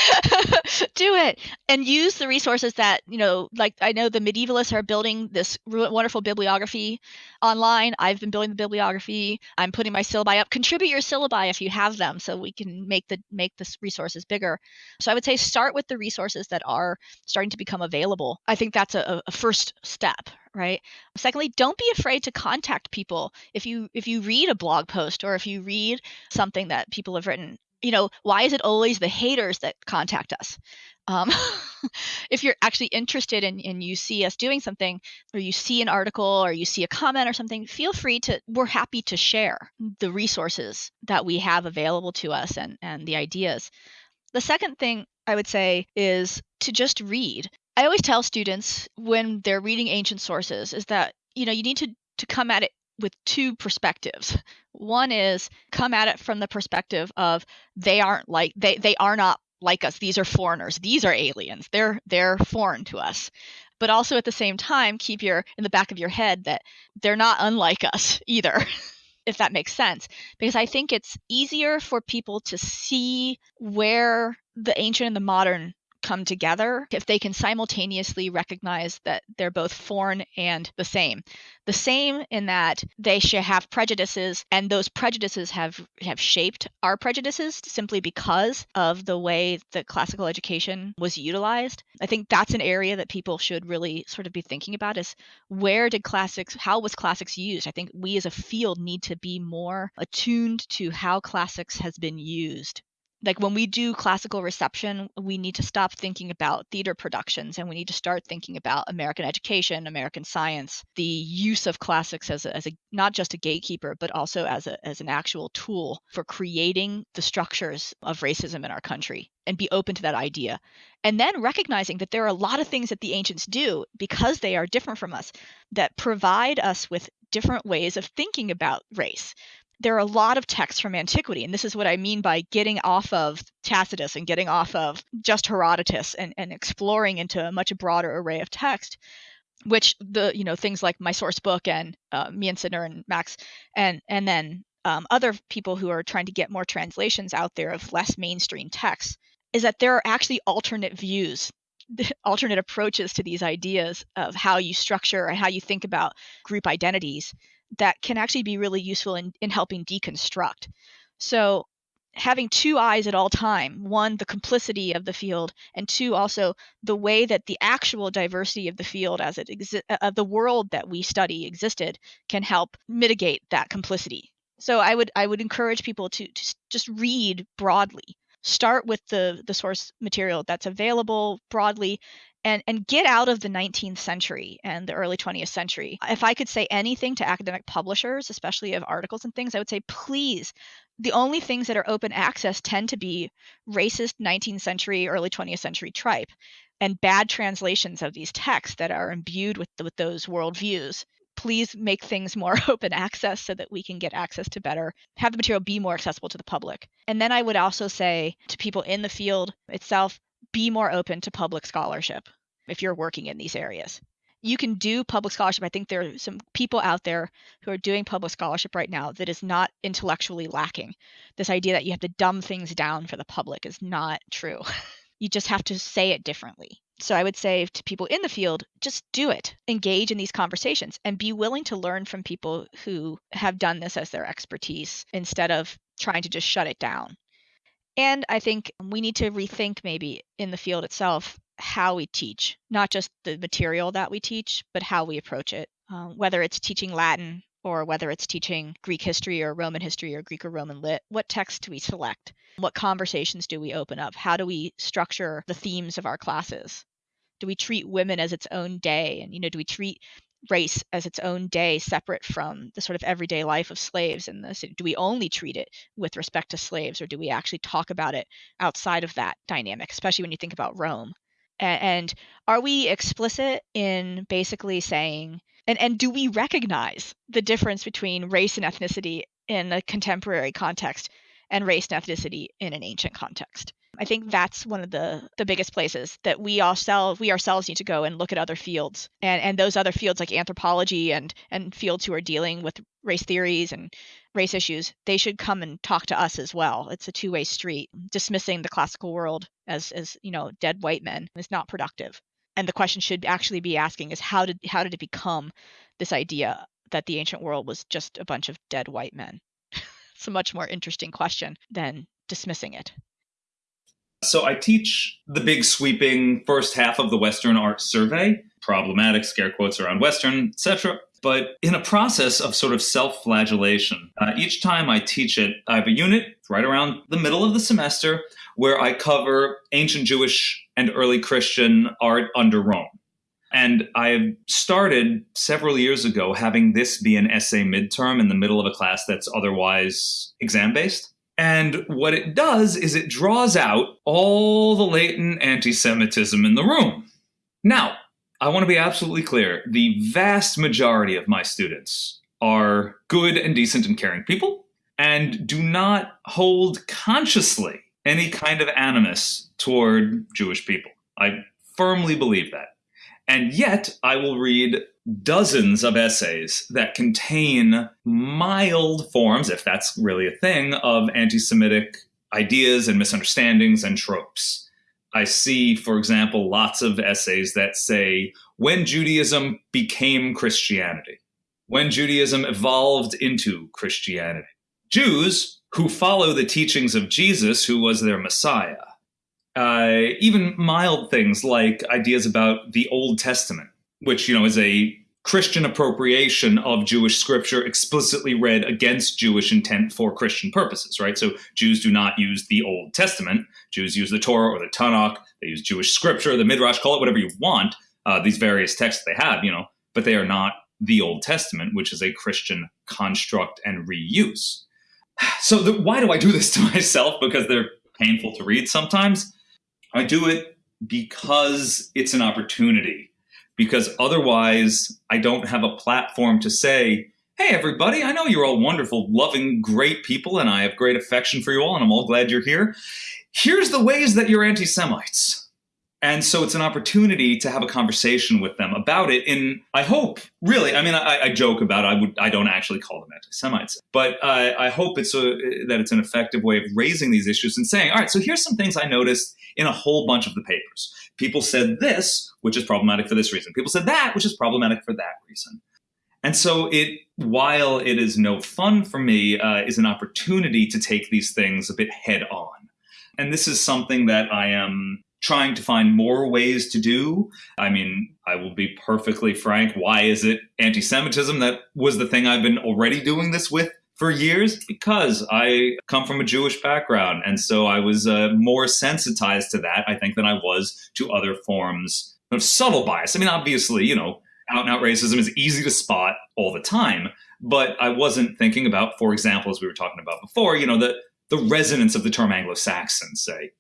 [laughs] do it and use the resources that you know like i know the medievalists are building this wonderful bibliography online. I've been building the bibliography. I'm putting my syllabi up. Contribute your syllabi if you have them so we can make the make the resources bigger. So i would say start with the resources that are starting to become available. I think that's a, a first step right? Secondly don't be afraid to contact people. If you if you read a blog post or if you read something that people have written you know, why is it always the haters that contact us? Um, [laughs] if you're actually interested in and you see us doing something, or you see an article, or you see a comment or something, feel free to. We're happy to share the resources that we have available to us and and the ideas. The second thing I would say is to just read. I always tell students when they're reading ancient sources is that you know you need to to come at it with two perspectives. One is come at it from the perspective of they aren't like they they are not like us. These are foreigners. These are aliens. They're they're foreign to us. But also at the same time keep your in the back of your head that they're not unlike us [laughs] either. if that makes sense because I think it's easier for people to see where the ancient and the modern come together if they can simultaneously recognize that they're both foreign and the same. The same in that they should have prejudices and those prejudices have have shaped our prejudices simply because of the way that classical education was utilized. I think that's an area that people should really sort of be thinking about is where did classics how was classics used? I think we as a field need to be more attuned to how classics has been used like when we do classical reception, we need to stop thinking about theater productions and we need to start thinking about American education, American science, the use of classics as a, as a not just a gatekeeper, but also as a as an actual tool for creating the structures of racism in our country and be open to that idea. And then recognizing that there are a lot of things that the ancients do because they are different from us that provide us with different ways of thinking about race there are a lot of texts from antiquity and this is what i mean by getting off of tacitus and getting off of just herodotus and, and exploring into a much broader array of text which the you know things like my source book and uh, me and Sydnor and Max and and then um, other people who are trying to get more translations out there of less mainstream texts is that there are actually alternate views [laughs] alternate approaches to these ideas of how you structure and how you think about group identities that can actually be really useful in, in helping deconstruct. So having two eyes at all time one the complicity of the field and two also the way that the actual diversity of the field as it uh, of the world that we study existed can help mitigate that complicity. So i would i would encourage people to, to just read broadly start with the the source material that's available broadly and and get out of the 19th century and the early 20th century. If I could say anything to academic publishers, especially of articles and things, I would say please the only things that are open access tend to be racist 19th century, early 20th century tripe and bad translations of these texts that are imbued with, with those worldviews. Please make things more [laughs] open access so that we can get access to better, have the material be more accessible to the public. And then I would also say to people in the field itself, be more open to public scholarship if you're working in these areas. You can do public scholarship. I think there are some people out there who are doing public scholarship right now that is not intellectually lacking. This idea that you have to dumb things down for the public is not true. [laughs] you just have to say it differently. So I would say to people in the field, just do it. Engage in these conversations and be willing to learn from people who have done this as their expertise instead of trying to just shut it down. And I think we need to rethink maybe in the field itself how we teach, not just the material that we teach, but how we approach it. Um, whether it's teaching Latin or whether it's teaching Greek history or Roman history or Greek or Roman lit, what text do we select? What conversations do we open up? How do we structure the themes of our classes? Do we treat women as its own day? And, you know, do we treat race as its own day separate from the sort of everyday life of slaves in the city do we only treat it with respect to slaves or do we actually talk about it outside of that dynamic especially when you think about rome and are we explicit in basically saying and, and do we recognize the difference between race and ethnicity in a contemporary context and race and ethnicity in an ancient context? I think that's one of the the biggest places that we ourselves we ourselves need to go and look at other fields and and those other fields like anthropology and and fields who are dealing with race theories and race issues they should come and talk to us as well. It's a two-way street dismissing the classical world as as you know dead white men is not productive and the question should actually be asking is how did how did it become this idea that the ancient world was just a bunch of dead white men [laughs] it's a much more interesting question than dismissing it so I teach the big sweeping first half of the Western Art Survey, problematic scare quotes around Western, etc. But in a process of sort of self flagellation, uh, each time I teach it, I have a unit right around the middle of the semester where I cover ancient Jewish and early Christian art under Rome. And I started several years ago having this be an essay midterm in the middle of a class that's otherwise exam based. And what it does is it draws out all the latent anti Semitism in the room. Now, I want to be absolutely clear the vast majority of my students are good and decent and caring people and do not hold consciously any kind of animus toward Jewish people. I firmly believe that. And yet, I will read dozens of essays that contain mild forms, if that's really a thing, of anti Semitic ideas and misunderstandings and tropes. I see, for example, lots of essays that say when Judaism became Christianity, when Judaism evolved into Christianity. Jews who follow the teachings of Jesus, who was their Messiah, uh, even mild things like ideas about the Old Testament, which you know is a Christian appropriation of Jewish scripture explicitly read against Jewish intent for Christian purposes, right? So Jews do not use the Old Testament. Jews use the Torah or the Tanakh. They use Jewish scripture, the Midrash, call it whatever you want, uh, these various texts they have, you know, but they are not the Old Testament, which is a Christian construct and reuse. So the, why do I do this to [laughs] myself? Because they're painful to read sometimes. I do it because it's an opportunity. Because otherwise, I don't have a platform to say, Hey, everybody. I know you're all wonderful, loving, great people, and I have great affection for you all, and I'm all glad you're here. Here's the ways that you're anti Semites. And so it's an opportunity to have a conversation with them about it. In I hope, really, I mean, I, I joke about it. I would, I don't actually call them anti-Semites, but uh, I hope it's a, that it's an effective way of raising these issues and saying, all right, so here's some things I noticed in a whole bunch of the papers. People said this, which is problematic for this reason. People said that, which is problematic for that reason. And so it, while it is no fun for me, uh, is an opportunity to take these things a bit head on. And this is something that I am trying to find more ways to do. I mean, I will be perfectly frank. Why is it anti Semitism? That was the thing I've been already doing this with for years because I come from a Jewish background. And so I was uh, more sensitized to that, I think, than I was to other forms of subtle bias. I mean, obviously, you know, out and out racism is easy to spot all the time. But I wasn't thinking about, for example, as we were talking about before, you know, the, the resonance of the term Anglo Saxon, say,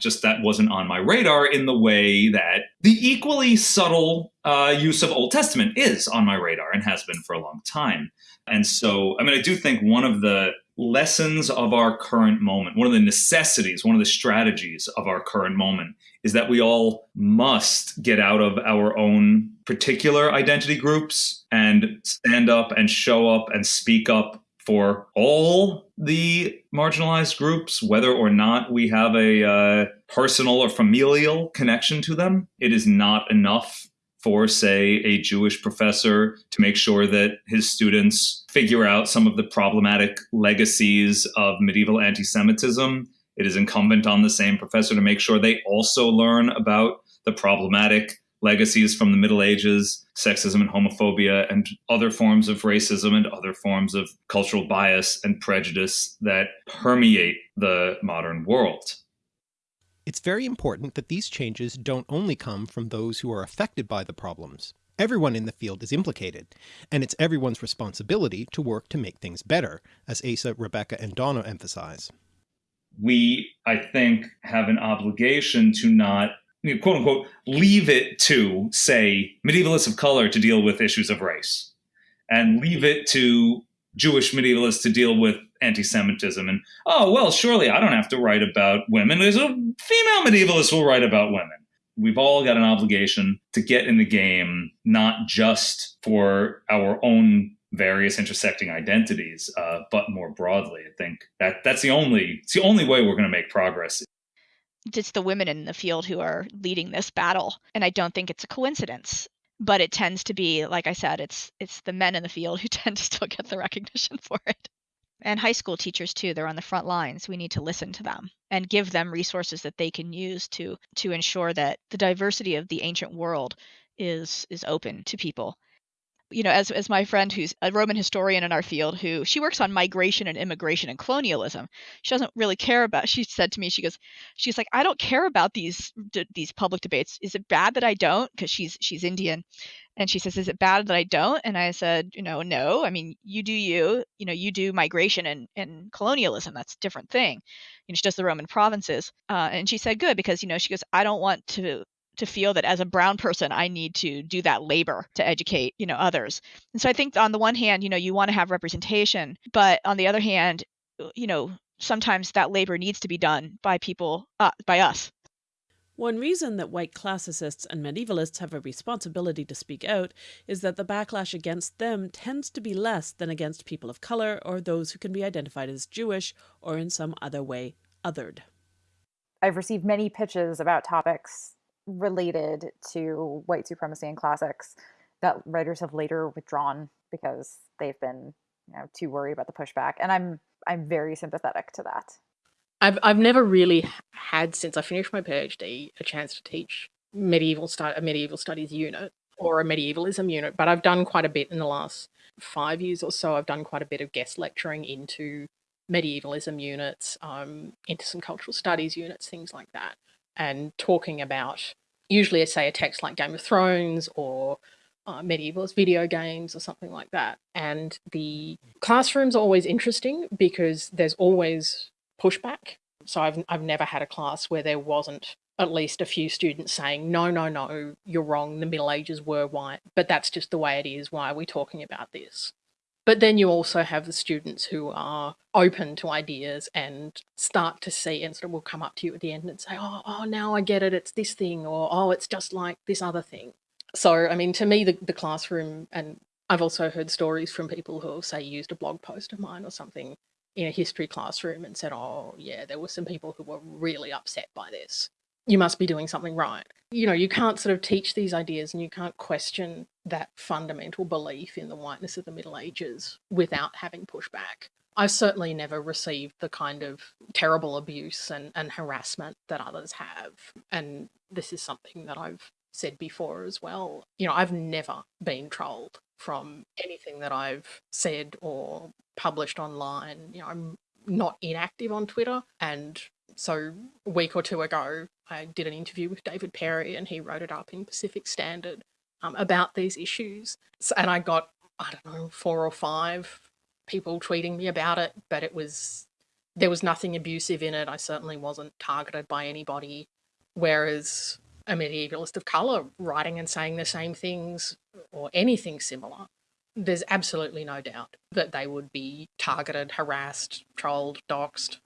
just that wasn't on my radar in the way that the equally subtle uh, use of Old Testament is on my radar and has been for a long time. And so, I mean, I do think one of the lessons of our current moment, one of the necessities, one of the strategies of our current moment is that we all must get out of our own particular identity groups and stand up and show up and speak up for all the marginalized groups, whether or not we have a uh, personal or familial connection to them. It is not enough for, say, a Jewish professor to make sure that his students figure out some of the problematic legacies of medieval anti Semitism. It is incumbent on the same professor to make sure they also learn about the problematic legacies from the Middle Ages, sexism and homophobia, and other forms of racism and other forms of cultural bias and prejudice that permeate the modern world. It's very important that these changes don't only come from those who are affected by the problems. Everyone in the field is implicated, and it's everyone's responsibility to work to make things better, as Asa, Rebecca, and Donna emphasize. We, I think, have an obligation to not quote unquote leave it to say medievalists of color to deal with issues of race and leave it to Jewish medievalists to deal with anti-Semitism and oh well surely I don't have to write about women. There's a female medievalist will write about women. We've all got an obligation to get in the game not just for our own various intersecting identities uh, but more broadly. I think that that's the only it's the only way we're going to make progress it's the women in the field who are leading this battle and i don't think it's a coincidence but it tends to be like i said it's it's the men in the field who [laughs] tend to still get the recognition for it. And high school teachers too they're on the front lines we need to listen to them and give them resources that they can use to to ensure that the diversity of the ancient world is is open to people you know, as as my friend who's a Roman historian in our field, who she works on migration and immigration and colonialism. She doesn't really care about. She said to me, she goes, she's like, I don't care about these d- these public debates. Is it bad that I don't? Because she's she's Indian, and she says, is it bad that I don't? And I said, you know, no. I mean, you do you. You know, you do migration and and colonialism. That's a different thing. You know, she does the Roman provinces, uh, and she said, good, because you know, she goes, I don't want to to feel that as a brown person i need to do that labor to educate you know others and so i think on the one hand you know you want to have representation but on the other hand uh, you know sometimes that labor needs to be done by people uh, by us one reason that white classicists and medievalists have a responsibility to speak out is that the backlash against them tends to be less than against people of color or those who can be identified as Jewish or in some other way othered. I've received many pitches about topics related to white supremacy and classics that writers have later withdrawn because they've been you know too worried about the pushback and i'm i'm very sympathetic to that. I've i've never really had since i finished my phd a chance to teach medieval stu- a medieval studies unit or a medievalism unit but i've done quite a bit in the last 5 years or so. I've done quite a bit of guest lecturing into medievalism units um, into some cultural studies units things like that and talking about usually say a text like Game of Thrones or uh, video games or something like that. And the classroom's are always interesting because there's always pushback. So I've I've never had a class where there wasn't at least a few students saying, no, no, no, you're wrong. The Middle Ages were white, but that's just the way it is. Why are we talking about this? But then you also have the students who are open to ideas and start to see and sort of will come up to you at the end and say, oh, oh, now I get it, it's this thing, or oh, it's just like this other thing. So, I mean, to me, the, the classroom, and I've also heard stories from people who, have, say, used a blog post of mine or something in a history classroom and said, oh, yeah, there were some people who were really upset by this. You must be doing something right. You know, you can't sort of teach these ideas and you can't question that fundamental belief in the whiteness of the Middle Ages without having pushback. I've certainly never received the kind of terrible abuse and, and harassment that others have. And this is something that I've said before as well. You know, I've never been trolled from anything that I've said or published online. You know, I'm not inactive on Twitter. And so a week or two ago, I did an interview with David Perry and he wrote it up in Pacific Standard um, about these issues. So, and I got, I don't know, four or five people tweeting me about it, but it was, there was nothing abusive in it. I certainly wasn't targeted by anybody. Whereas a medievalist of colour writing and saying the same things or anything similar, there's absolutely no doubt that they would be targeted, harassed, trolled, doxed.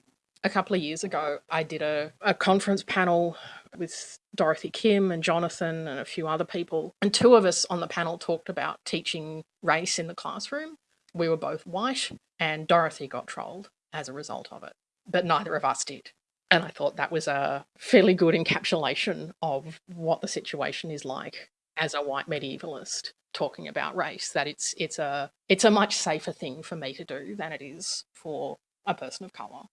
A couple of years ago, I did a, a conference panel with Dorothy Kim and Jonathan and a few other people. And two of us on the panel talked about teaching race in the classroom. We were both white, and Dorothy got trolled as a result of it, but neither of us did. And I thought that was a fairly good encapsulation of what the situation is like as a white medievalist talking about race, that it's it's a it's a much safer thing for me to do than it is for a person of colour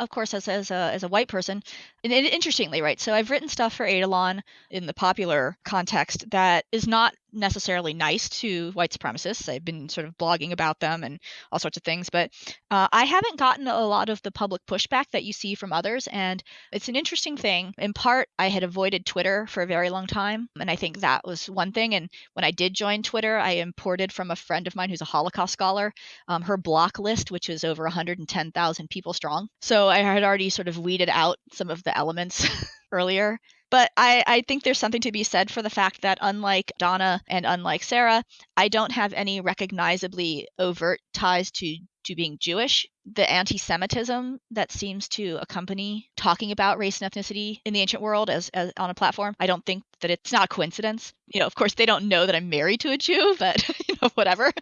of course, as as a as a white person, and, and interestingly, right? So I've written stuff for Eidolon in the popular context that is not necessarily nice to white supremacists. I've been sort of blogging about them and all sorts of things, but uh, I haven't gotten a lot of the public pushback that you see from others. And it's an interesting thing. In part, I had avoided Twitter for a very long time, and I think that was one thing. And when I did join Twitter, I imported from a friend of mine who's a Holocaust scholar um, her block list, which is over 110,000 people strong. So I had already sort of weeded out some of the elements [laughs] earlier. But I, I think there's something to be said for the fact that unlike Donna and unlike Sarah, I don't have any recognizably overt ties to to being Jewish, the anti Semitism that seems to accompany talking about race and ethnicity in the ancient world as, as on a platform, I don't think that it's not a coincidence. You know, of course, they don't know that I'm married to a Jew, but, [laughs] you know, whatever.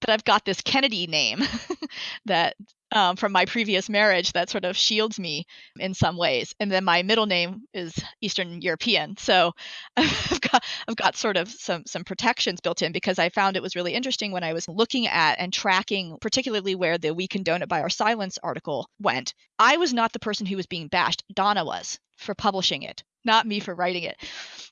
But I've got this Kennedy name [laughs] that um, from my previous marriage that sort of shields me in some ways. And then my middle name is Eastern European, so [laughs] I've got I've got sort of some some protections built in because I found it was really interesting when I was looking at and tracking, particularly where the "We Condone It by Our Silence" article went. I was not the person who was being bashed. Donna was for publishing it, not me for writing it.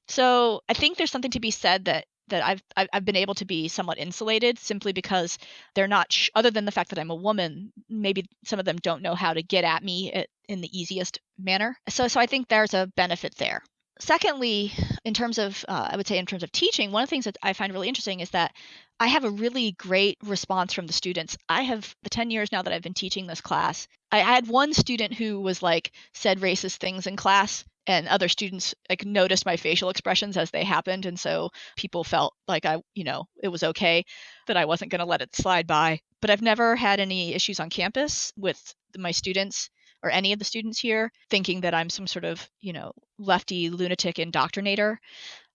So I think there's something to be said that that I've I've been able to be somewhat insulated simply because they're not sh- other than the fact that I'm a woman maybe some of them don't know how to get at me in the easiest manner so so I think there's a benefit there secondly in terms of uh, I would say in terms of teaching one of the things that I find really interesting is that I have a really great response from the students. I have the 10 years now that I've been teaching this class. I had one student who was like said racist things in class and other students like noticed my facial expressions as they happened and so people felt like i you know it was okay that i wasn't going to let it slide by. But i've never had any issues on campus with my students or any of the students here thinking that i'm some sort of you know lefty lunatic indoctrinator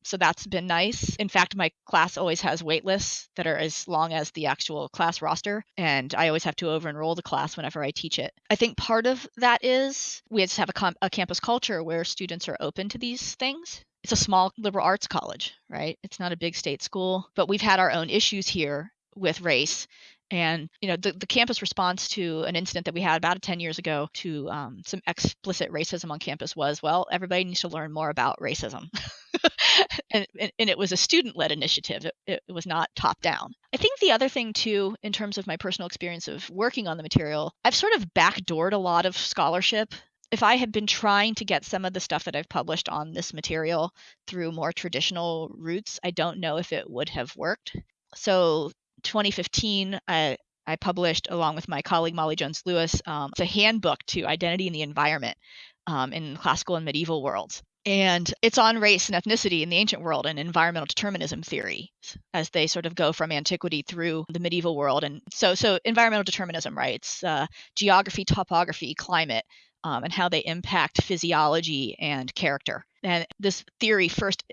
so that's been nice. In fact, my class always has wait lists that are as long as the actual class roster, and I always have to over enroll the class whenever I teach it. I think part of that is we just have a, com- a campus culture where students are open to these things. It's a small liberal arts college, right? It's not a big state school, but we've had our own issues here with race and you know the, the campus response to an incident that we had about 10 years ago to um, some explicit racism on campus was well everybody needs to learn more about racism. [laughs] And, and, it was a student-led initiative. It, it was not top down i think the other thing too in terms of my personal experience of working on the material i've sort of backdoored a lot of scholarship. If I had been trying to get some of the stuff that I've published on this material through more traditional routes, I don't know if it would have worked. So 2015, I, I published, along with my colleague Molly Jones Lewis, um, a handbook to identity and the environment um, in classical and medieval worlds. And it's on race and ethnicity in the ancient world and environmental determinism theory as they sort of go from antiquity through the medieval world. And so, so environmental determinism, right? It's uh, geography, topography, climate, um, and how they impact physiology and character. And this theory first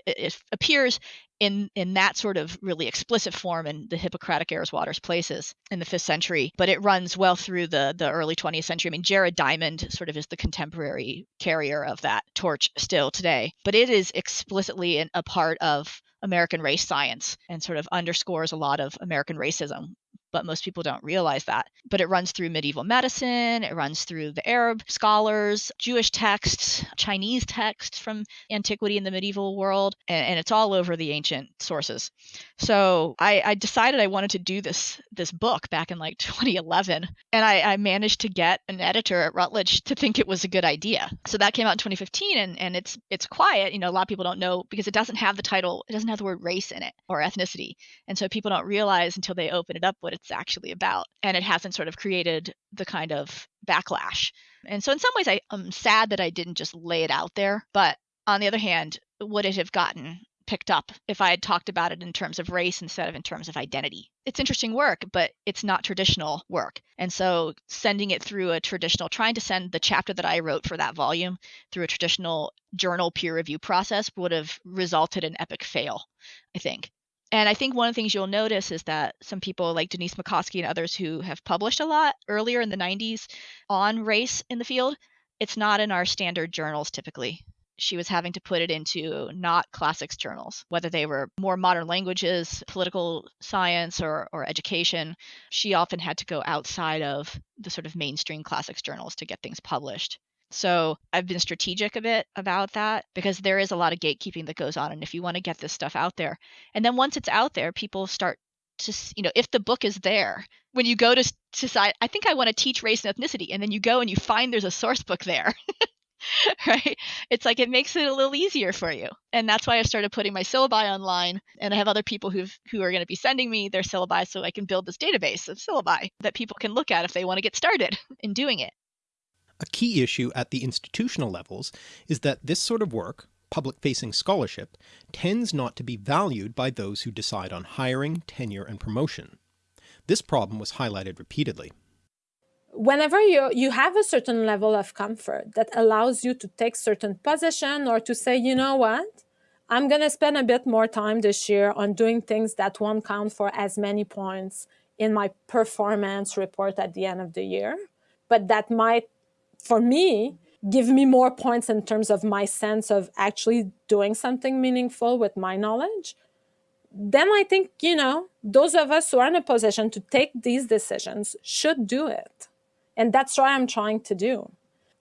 appears in in that sort of really explicit form in the Hippocratic Airs Waters Places in the fifth century, but it runs well through the the early 20th century. I mean, Jared Diamond sort of is the contemporary carrier of that torch still today, but it is explicitly a part of American race science and sort of underscores a lot of American racism but most people don't realize that. But it runs through medieval medicine, it runs through the Arab scholars, Jewish texts, Chinese texts from antiquity in the medieval world, and, and it's all over the ancient sources. So I, I, decided I wanted to do this this book back in like [laughs] 2011, and I, I managed to get an editor at Routledge to think it was a good idea. So that came out in 2015, and, and it's it's quiet. You know, a lot of people don't know because it doesn't have the title, it doesn't have the word race in it or ethnicity, and so people don't realize until they open it up what it's actually about. And it hasn't sort of created the kind of backlash. And so, in some ways, I, am sad that I didn't just lay it out there. But on the other hand, would it have gotten picked up if I had talked about it in terms of race instead of in terms of identity? It's interesting work, but it's not traditional work. And so, sending it through a traditional, trying to send the chapter that I wrote for that volume through a traditional journal peer review process would have resulted in epic fail, I think. And I think one of the things you'll notice is that some people like Denise McCoskey and others who have published a lot earlier in the 90s on race in the field, it's not in our standard journals typically. She was having to put it into not classics journals, whether they were more modern languages, political science, or, or education. She often had to go outside of the sort of mainstream classics journals to get things published. So I've been strategic a bit about that because there is a lot of gatekeeping that goes on. And if you want to get this stuff out there, and then once it's out there, people start to, you know, if the book is there, when you go to decide, I think I want to teach race and ethnicity, and then you go and you find there's a source book there. [laughs] right? It's like it makes it a little easier for you. And that's why I started putting my syllabi online. And I have other people who who are going to be sending me their syllabi so I can build this database of syllabi that people can look at if they want to get started [laughs] in doing it. A key issue at the institutional levels is that this sort of work, public-facing scholarship, tends not to be valued by those who decide on hiring, tenure, and promotion. This problem was highlighted repeatedly. Whenever you, you have a certain level of comfort that allows you to take certain position or to say, you know what, I'm going to spend a bit more time this year on doing things that won't count for as many points in my performance report at the end of the year, but that might for me, give me more points in terms of my sense of actually doing something meaningful with my knowledge, then I think, you know, those of us who are in a position to take these decisions should do it. And that's what I'm trying to do.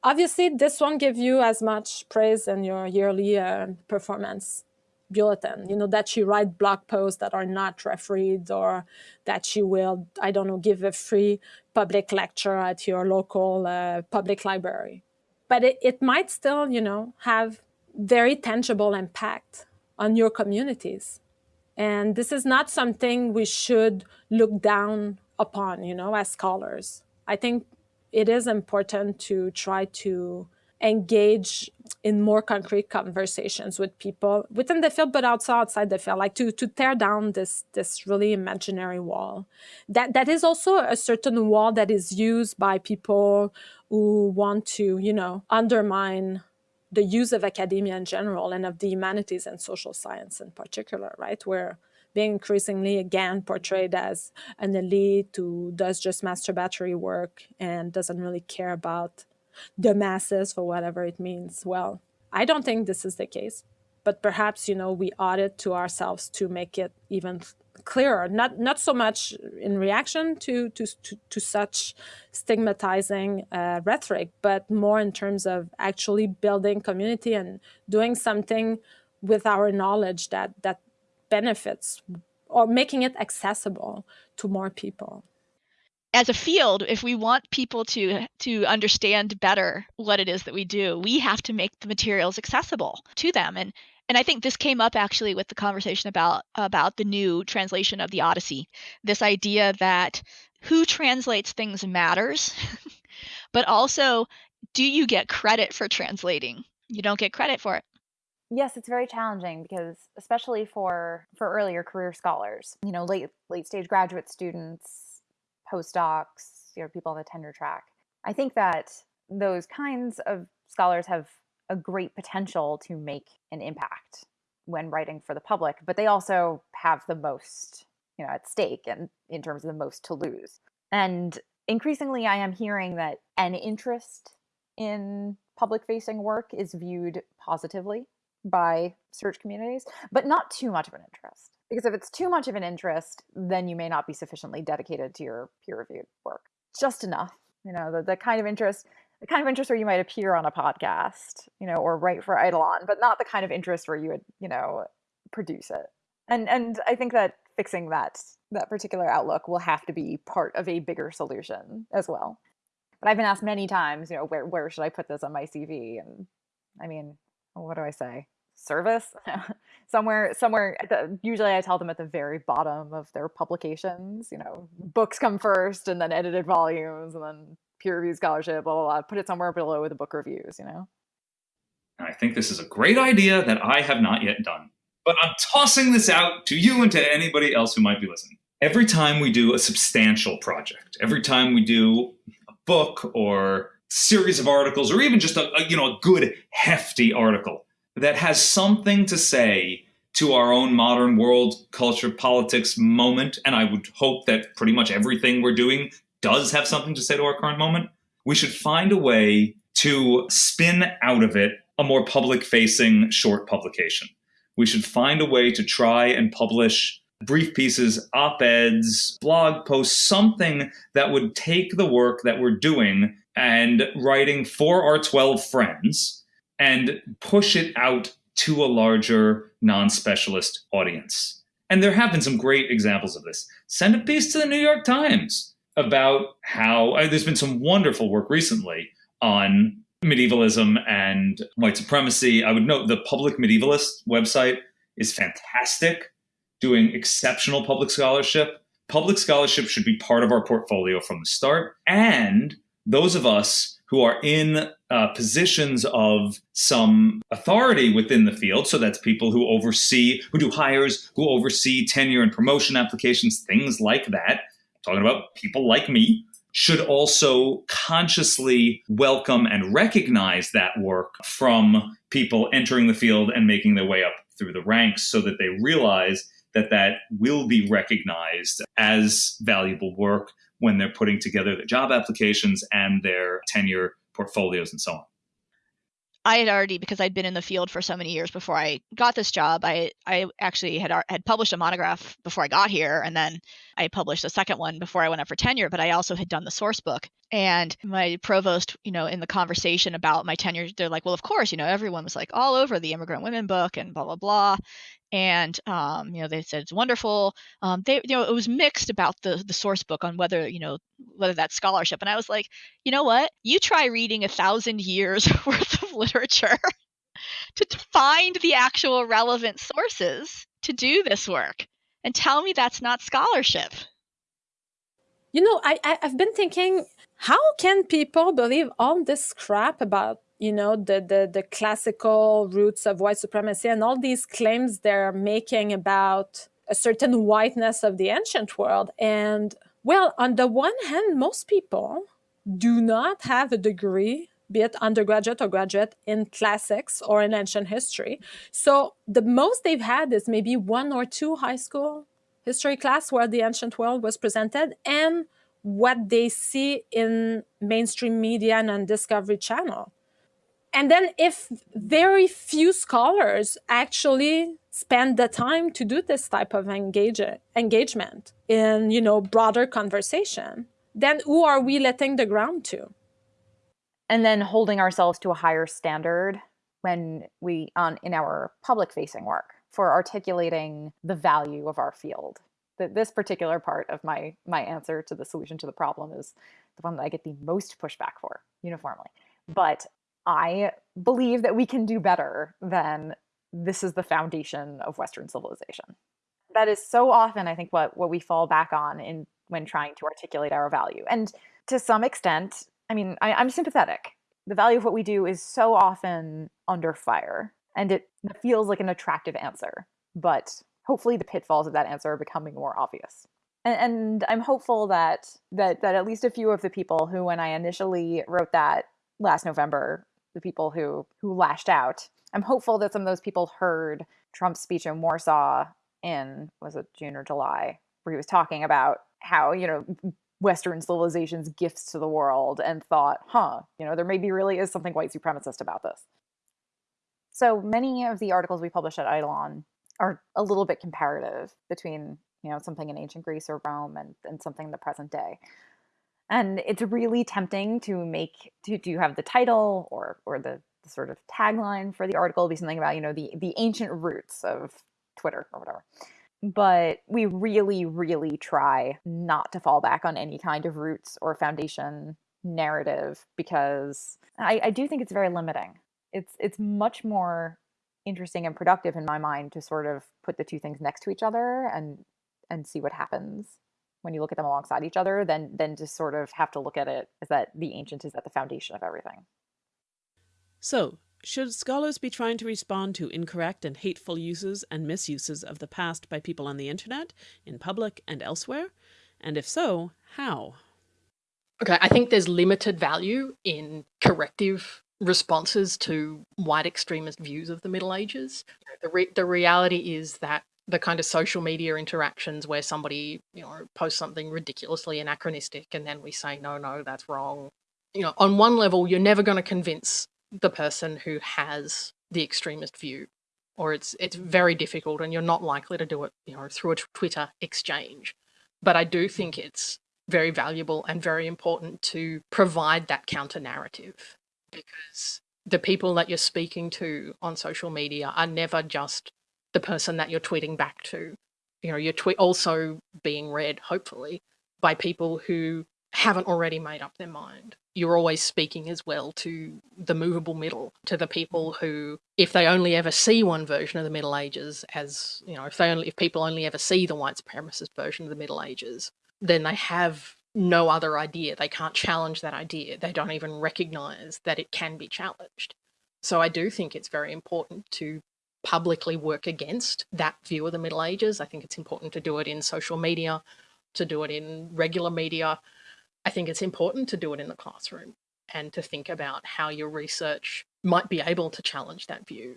Obviously, this won't give you as much praise in your yearly uh, performance bulletin, you know, that you write blog posts that are not refereed or that you will, I don't know, give a free public lecture at your local uh, public library. But it, it might still, you know, have very tangible impact on your communities. And this is not something we should look down upon, you know, as scholars. I think it is important to try to engage in more concrete conversations with people within the field, but also outside the field, like to, to tear down this, this really imaginary wall. That, that is also a certain wall that is used by people who want to, you know, undermine the use of academia in general and of the humanities and social science in particular, right? Where being increasingly again portrayed as an elite who does just masturbatory work and doesn't really care about the masses for whatever it means. Well, I don't think this is the case, but perhaps, you know, we ought it to ourselves to make it even clearer, not, not so much in reaction to, to, to, to such stigmatizing uh, rhetoric, but more in terms of actually building community and doing something with our knowledge that, that benefits or making it accessible to more people as a field, if we want people to to understand better what it is that we do, we have to make the materials accessible to them. And and I think this came up actually with the conversation about about the new translation of the Odyssey. This idea that who translates things matters, [laughs] but also do you get credit for translating? You don't get credit for it. yes, it's very challenging because especially for for earlier career scholars, you know, late late stage graduate students, postdocs, you know, people on the tenure track. I think that those kinds of scholars have a great potential to make an impact when writing for the public, but they also have the most, you know, at stake and in terms of the most to lose. And increasingly I am hearing that an interest in public facing work is viewed positively by search communities, but not too much of an interest. Because if it's too much of an interest, then you may not be sufficiently dedicated to your peer reviewed work. Just enough, you know, the, the kind of interest the kind of interest where you might appear on a podcast, you know, or write for Eidolon, but not the kind of interest where you would, you know, produce it. And and I think that fixing that that particular outlook will have to be part of a bigger solution as well. But I've been asked many times, you know, where where should I put this on my CV? And I mean, what do I say? Service [laughs] somewhere somewhere the, usually I tell them at the very bottom of their publications, you know, books come first and then edited volumes and then peer reviewed scholarship, blah, blah, blah. Put it somewhere below with the book reviews, you know? I think this is a great idea that I have not yet done. But I'm tossing this out to you and to anybody else who might be listening. Every time we do a substantial project, every time we do a book or series of articles, or even just a, a you know a good hefty article that has something to say to our own modern world culture politics moment, and I would hope that pretty much everything we're doing does have something to say to our current moment, we should find a way to spin out of it a more public facing short publication. We should find a way to try and publish brief pieces, op eds, blog posts, something that would take the work that we're doing and writing for our 12 friends and push it out to a larger non specialist audience. And there have been some great examples of this. Send a piece to the New York Times about how uh, there's been some wonderful work recently on medievalism and white supremacy. I would note the Public Medievalist website is fantastic, doing exceptional public scholarship. Public scholarship should be part of our portfolio from the start. And those of us who are in uh, positions of some authority within the field, so that's people who oversee, who do hires, who oversee tenure and promotion applications, things like that, talking about people like me, should also consciously welcome and recognize that work from people entering the field and making their way up through the ranks so that they realize that that will be recognized as valuable work when they're putting together their job applications and their tenure portfolios and so on. I had already because I'd been in the field for so many years before I got this job. I I actually had had published a monograph before I got here, and then I published a second one before I went up for tenure. But I also had done the source book, and my provost, you know, in the conversation about my tenure, they're like, "Well, of course, you know, everyone was like all over the immigrant women book and blah blah blah," and um, you know they said it's wonderful. Um, they you know it was mixed about the the source book on whether you know whether that's scholarship, and I was like, you know what? You try reading a thousand years [laughs] worth of literature [laughs] to find the actual relevant sources to do this work, and tell me that's not scholarship. You know, I, I I've been thinking, how can people believe all this crap about you know the, the the classical roots of white supremacy and all these claims they're making about a certain whiteness of the ancient world and well on the one hand most people do not have a degree be it undergraduate or graduate in classics or in ancient history. So the most they've had is maybe one or two high school history class where the ancient world was presented and what they see in mainstream media and on discovery channel. And then if very few scholars actually spend the time to do this type of engage, engagement in you know broader conversation then who are we letting the ground to and then holding ourselves to a higher standard when we on in our public facing work for articulating the value of our field that this particular part of my my answer to the solution to the problem is the one that i get the most pushback for uniformly but I believe that we can do better than this is the foundation of Western civilization. That is so often, I think, what, what we fall back on in when trying to articulate our value. And to some extent, I mean, I, I'm sympathetic. The value of what we do is so often under fire. And it feels like an attractive answer, but hopefully the pitfalls of that answer are becoming more obvious. And, and I'm hopeful that, that that at least a few of the people who, when I initially wrote that last November, the people who who lashed out, I'm hopeful that some of those people heard Trump's speech in Warsaw in was it June or July, where he was talking about how you know Western civilization's gifts to the world, and thought, huh, you know, there maybe really is something white supremacist about this. So many of the articles we publish at Eidolon are a little bit comparative between you know something in ancient Greece or Rome and, and something in the present day. And it's really tempting to make to, to have the title or or the, the sort of tagline for the article be something about, you know, the the ancient roots of Twitter or whatever. But we really, really try not to fall back on any kind of roots or foundation narrative because I, I do think it's very limiting. It's it's much more interesting and productive in my mind to sort of put the two things next to each other and and see what happens when you look at them alongside each other than than just sort of have to look at it as that the ancient is at the foundation of everything. So, should scholars be trying to respond to incorrect and hateful uses and misuses of the past by people on the internet, in public and elsewhere? And if so, how? Okay, I think there's limited value in corrective responses to white extremist views of the Middle Ages. The, re the reality is that the kind of social media interactions where somebody, you know, posts something ridiculously anachronistic and then we say, no, no, that's wrong. You know, on one level, you're never going to convince the person who has the extremist view or it's it's very difficult and you're not likely to do it, you know, through a Twitter exchange. But I do think it's very valuable and very important to provide that counter narrative because the people that you're speaking to on social media are never just the person that you're tweeting back to. You know, you're also being read, hopefully, by people who haven't already made up their mind. You're always speaking as well to the movable middle, to the people mm. who, if they only ever see one version of the Middle Ages as, you know, if they only, if people only ever see the white supremacist version of the Middle Ages, then they have no other idea. They can't challenge that idea. They don't even recognize that it can be challenged. So I do think it's very important to publicly work against that view of the Middle Ages. I think it's important to do it in social media, to do it in regular media. I think it's important to do it in the classroom and to think about how your research might be able to challenge that view.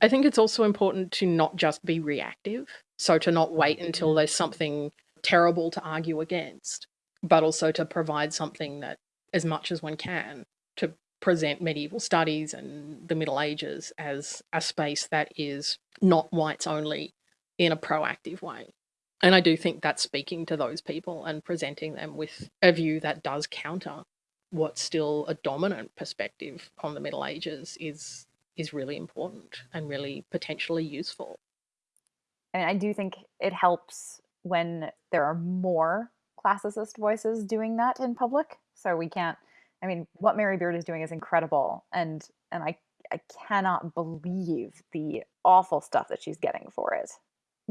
I think it's also important to not just be reactive, so to not wait until mm-hmm. there's something terrible to argue against, but also to provide something that, as much as one can, to present medieval studies and the Middle Ages as a space that is not whites only in a proactive way. And I do think that speaking to those people and presenting them with a view that does counter what's still a dominant perspective on the Middle Ages is is really important and really potentially useful. And I do think it helps when there are more classicist voices doing that in public. So we can't I mean, what Mary Beard is doing is incredible, and and I I cannot believe the awful stuff that she's getting for it.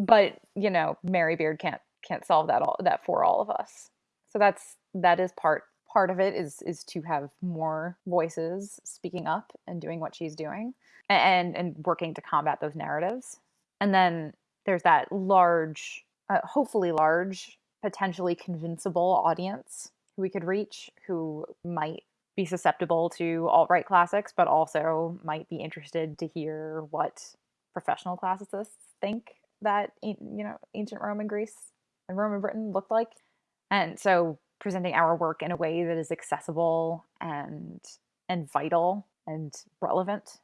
But you know, Mary Beard can't can't solve that all that for all of us. So that's that is part part of it is is to have more voices speaking up and doing what she's doing and and working to combat those narratives. And then there's that large, uh, hopefully large, potentially convincible audience we could reach who might be susceptible to alt-right classics, but also might be interested to hear what professional classicists think that you know ancient Rome and Greece and Rome and Britain looked like. And so presenting our work in a way that is accessible and and vital and relevant.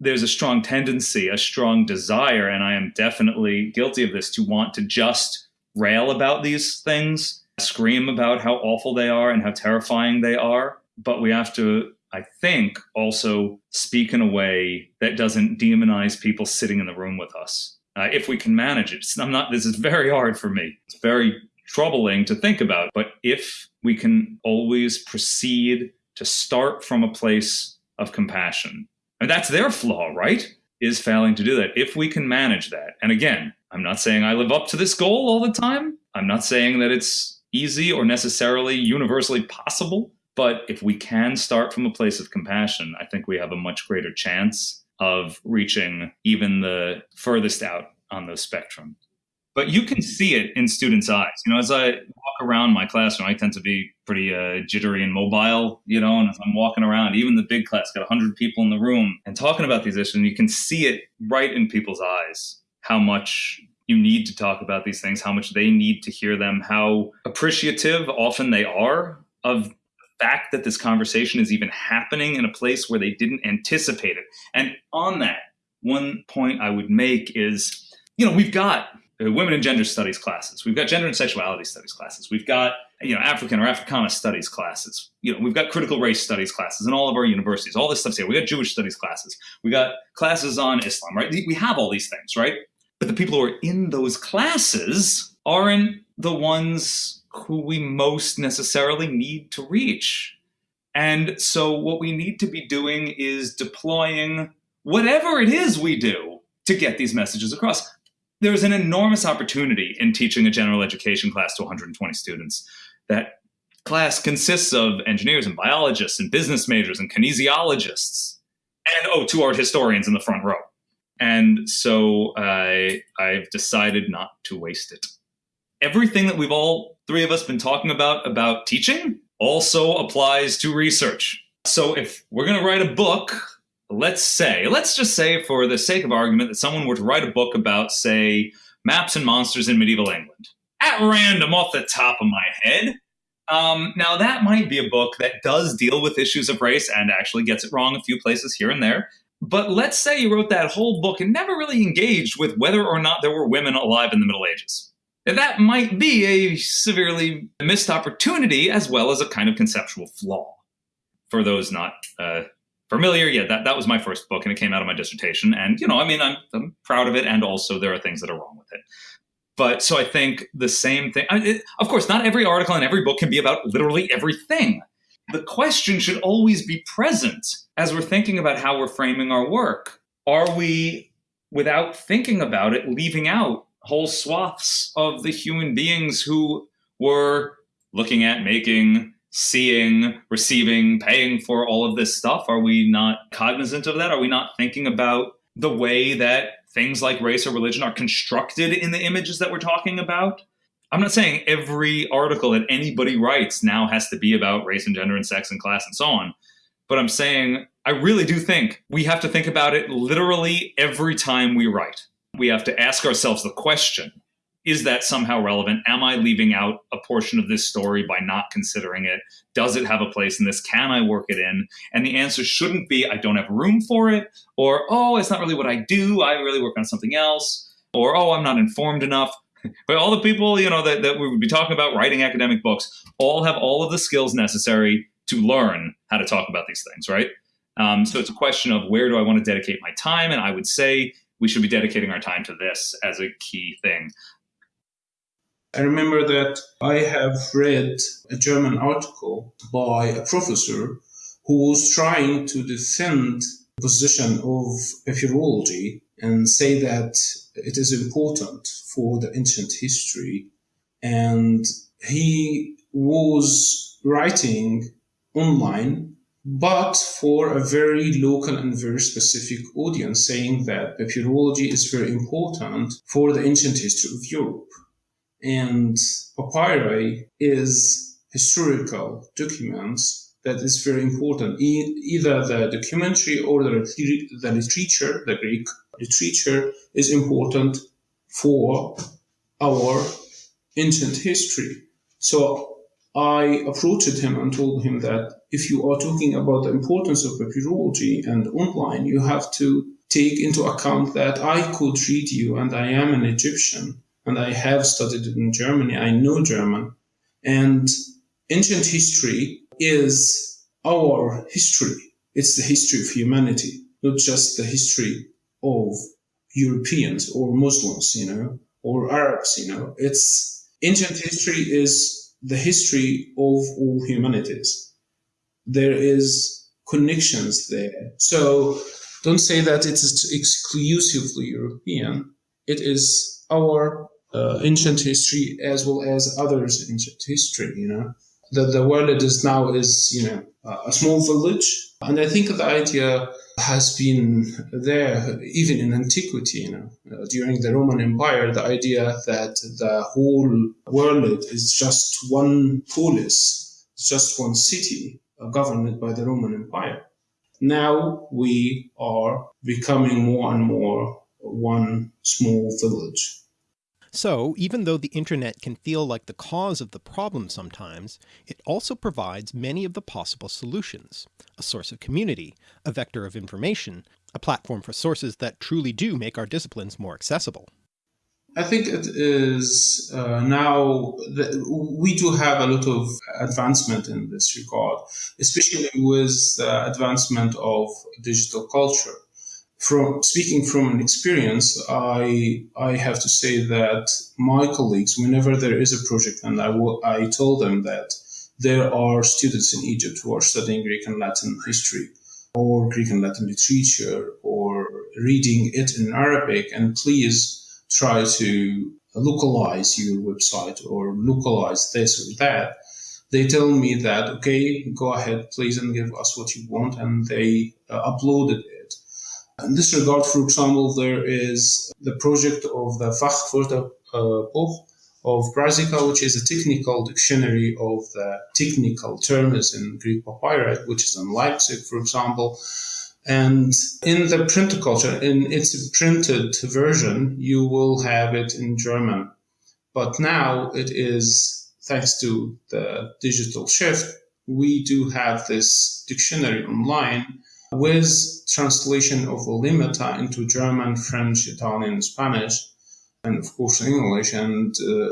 There's a strong tendency, a strong desire, and I am definitely guilty of this, to want to just rail about these things scream about how awful they are and how terrifying they are. But we have to, I think, also speak in a way that doesn't demonize people sitting in the room with us. Uh, if we can manage it. I'm not, this is very hard for me. It's very troubling to think about. But if we can always proceed to start from a place of compassion, and that's their flaw, right? Is failing to do that. If we can manage that, and again, I'm not saying I live up to this goal all the time. I'm not saying that it's easy or necessarily universally possible. But if we can start from a place of compassion, I think we have a much greater chance of reaching even the furthest out on the spectrum. But you can see it in students' eyes. You know, as I walk around my classroom, I tend to be pretty uh, jittery and mobile, you know, and as I'm walking around, even the big class, got 100 people in the room and talking about these issues, and you can see it right in people's eyes how much you need to talk about these things, how much they need to hear them, how appreciative often they are of fact that this conversation is even happening in a place where they didn't anticipate it. And on that, one point I would make is, you know, we've got uh, women and gender studies classes, we've got gender and sexuality studies classes, we've got you know African or Africana studies classes, you know, we've got critical race studies classes in all of our universities. All this stuff's here. We got Jewish studies classes, we got classes on Islam, right? We have all these things, right? But the people who are in those classes aren't the ones who we most necessarily need to reach. And so, what we need to be doing is deploying whatever it is we do to get these messages across. There's an enormous opportunity in teaching a general education class to 120 students. That class consists of engineers and biologists and business majors and kinesiologists, and oh, two art historians in the front row. And so I, I've decided not to waste it. Everything that we've all three of us been talking about about teaching also applies to research. So if we're going to write a book, let's say, let's just say for the sake of argument that someone were to write a book about, say, maps and monsters in medieval England. At random, off the top of my head. Um, now, that might be a book that does deal with issues of race and actually gets it wrong a few places here and there. But let's say you wrote that whole book and never really engaged with whether or not there were women alive in the Middle Ages. That might be a severely missed opportunity as well as a kind of conceptual flaw. For those not uh, familiar, yeah, that, that was my first book and it came out of my dissertation. And, you know, I mean, I'm, I'm proud of it. And also there are things that are wrong with it. But so I think the same thing, I, it, of course, not every article and every book can be about literally everything the question should always be present as we're thinking about how we're framing our work. Are we, without thinking about it, leaving out whole swaths of the human beings who were looking at, making, seeing, receiving, paying for all of this stuff? Are we not cognizant of that? Are we not thinking about the way that things like race or religion are constructed in the images that we're talking about? I'm not saying every article that anybody writes now has to be about race and gender and sex and class and so on. But I'm saying I really do think we have to think about it literally every time we write. We have to ask ourselves the question is that somehow relevant? Am I leaving out a portion of this story by not considering it? Does it have a place in this? Can I work it in? And the answer shouldn't be I don't have room for it, or oh, it's not really what I do. I really work on something else, or oh, I'm not informed enough [laughs] but all the people you know that, that we would be talking about writing academic books all have all of the skills necessary to learn how to talk about these things right um, so it's a question of where do i want to dedicate my time and i would say we should be dedicating our time to this as a key thing I remember that I have read a German article by a professor who was trying to defend the position of papyrology and say that it is important for the ancient history. And he was writing online, but for a very local and very specific audience, saying that papyrology is very important for the ancient history of Europe. And papyri is historical documents that is very important. E- either the documentary or the, the literature, the Greek literature is important for our ancient history. So I approached him and told him that if you are talking about the importance of papyrology and online, you have to take into account that I could read you and I am an Egyptian and I have studied in Germany. I know German. And ancient history is our history. It's the history of humanity, not just the history of Europeans or Muslims, you know, or Arabs, you know. It's ancient history is the history of all humanities. There is connections there. So don't say that it is exclusively European. It is our uh, ancient history as well as others' ancient history, you know. That the world is now is, you know, a small village. And I think the idea has been there even in antiquity, you know, uh, during the Roman Empire, the idea that the whole world is just one polis, just one city uh, governed by the Roman Empire. Now we are becoming more and more one small village. So even though the internet can feel like the cause of the problem sometimes, it also provides many of the possible solutions, a source of community, a vector of information, a platform for sources that truly do make our disciplines more accessible. I think it is uh, now that we do have a lot of advancement in this regard, especially with the advancement of digital culture from speaking from an experience, I I have to say that my colleagues, whenever there is a project, and I, will, I told them that there are students in Egypt who are studying Greek and Latin history, or Greek and Latin literature, or reading it in Arabic, and please try to localize your website or localize this or that. They tell me that okay, go ahead, please, and give us what you want, and they uh, uploaded it in this regard, for example, there is the project of the Fachwörterbuch uh, of Preisigke, which is a technical dictionary of the technical terms in Greek papyri, which is in Leipzig, for example. And in the print culture, in its printed version, you will have it in German. But now it is, thanks to the digital shift, we do have this dictionary online with translation of the lemmata into German, French, Italian, Spanish, and of course English, and uh,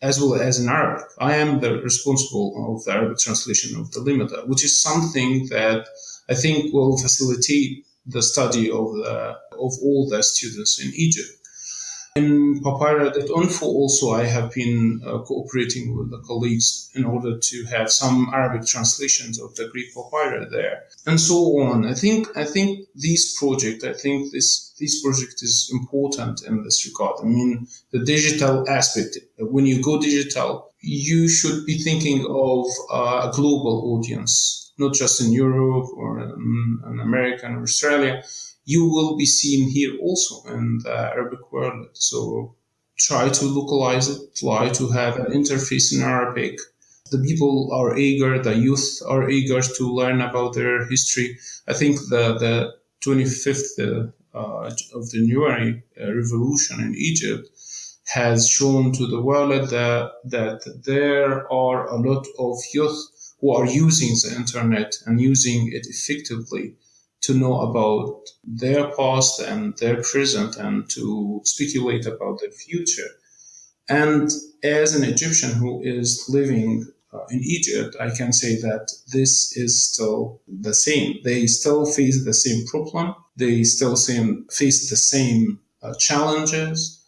as well as in Arabic. I am the responsible of the Arabic translation of the lemmata, which is something that I think will facilitate the study of the of all the students in Egypt. In papyri.info also I have been uh, cooperating with the colleagues in order to have some Arabic translations of the Greek papyri there and so on. I think I think this project I think this this project is important in this regard. I mean the digital aspect when you go digital you should be thinking of uh, a global audience not just in Europe or in America or Australia you will be seen here also in the Arabic world. So try to localize it, try to have an interface in Arabic. The people are eager, the youth are eager to learn about their history. I think the, the 25th uh, of the January uh, revolution in Egypt has shown to the world that, that there are a lot of youth who are using the internet and using it effectively to know about their past and their present and to speculate about their future. And as an Egyptian who is living uh, in Egypt, I can say that this is still the same. They still face the same problem. They still same, face the same uh, challenges,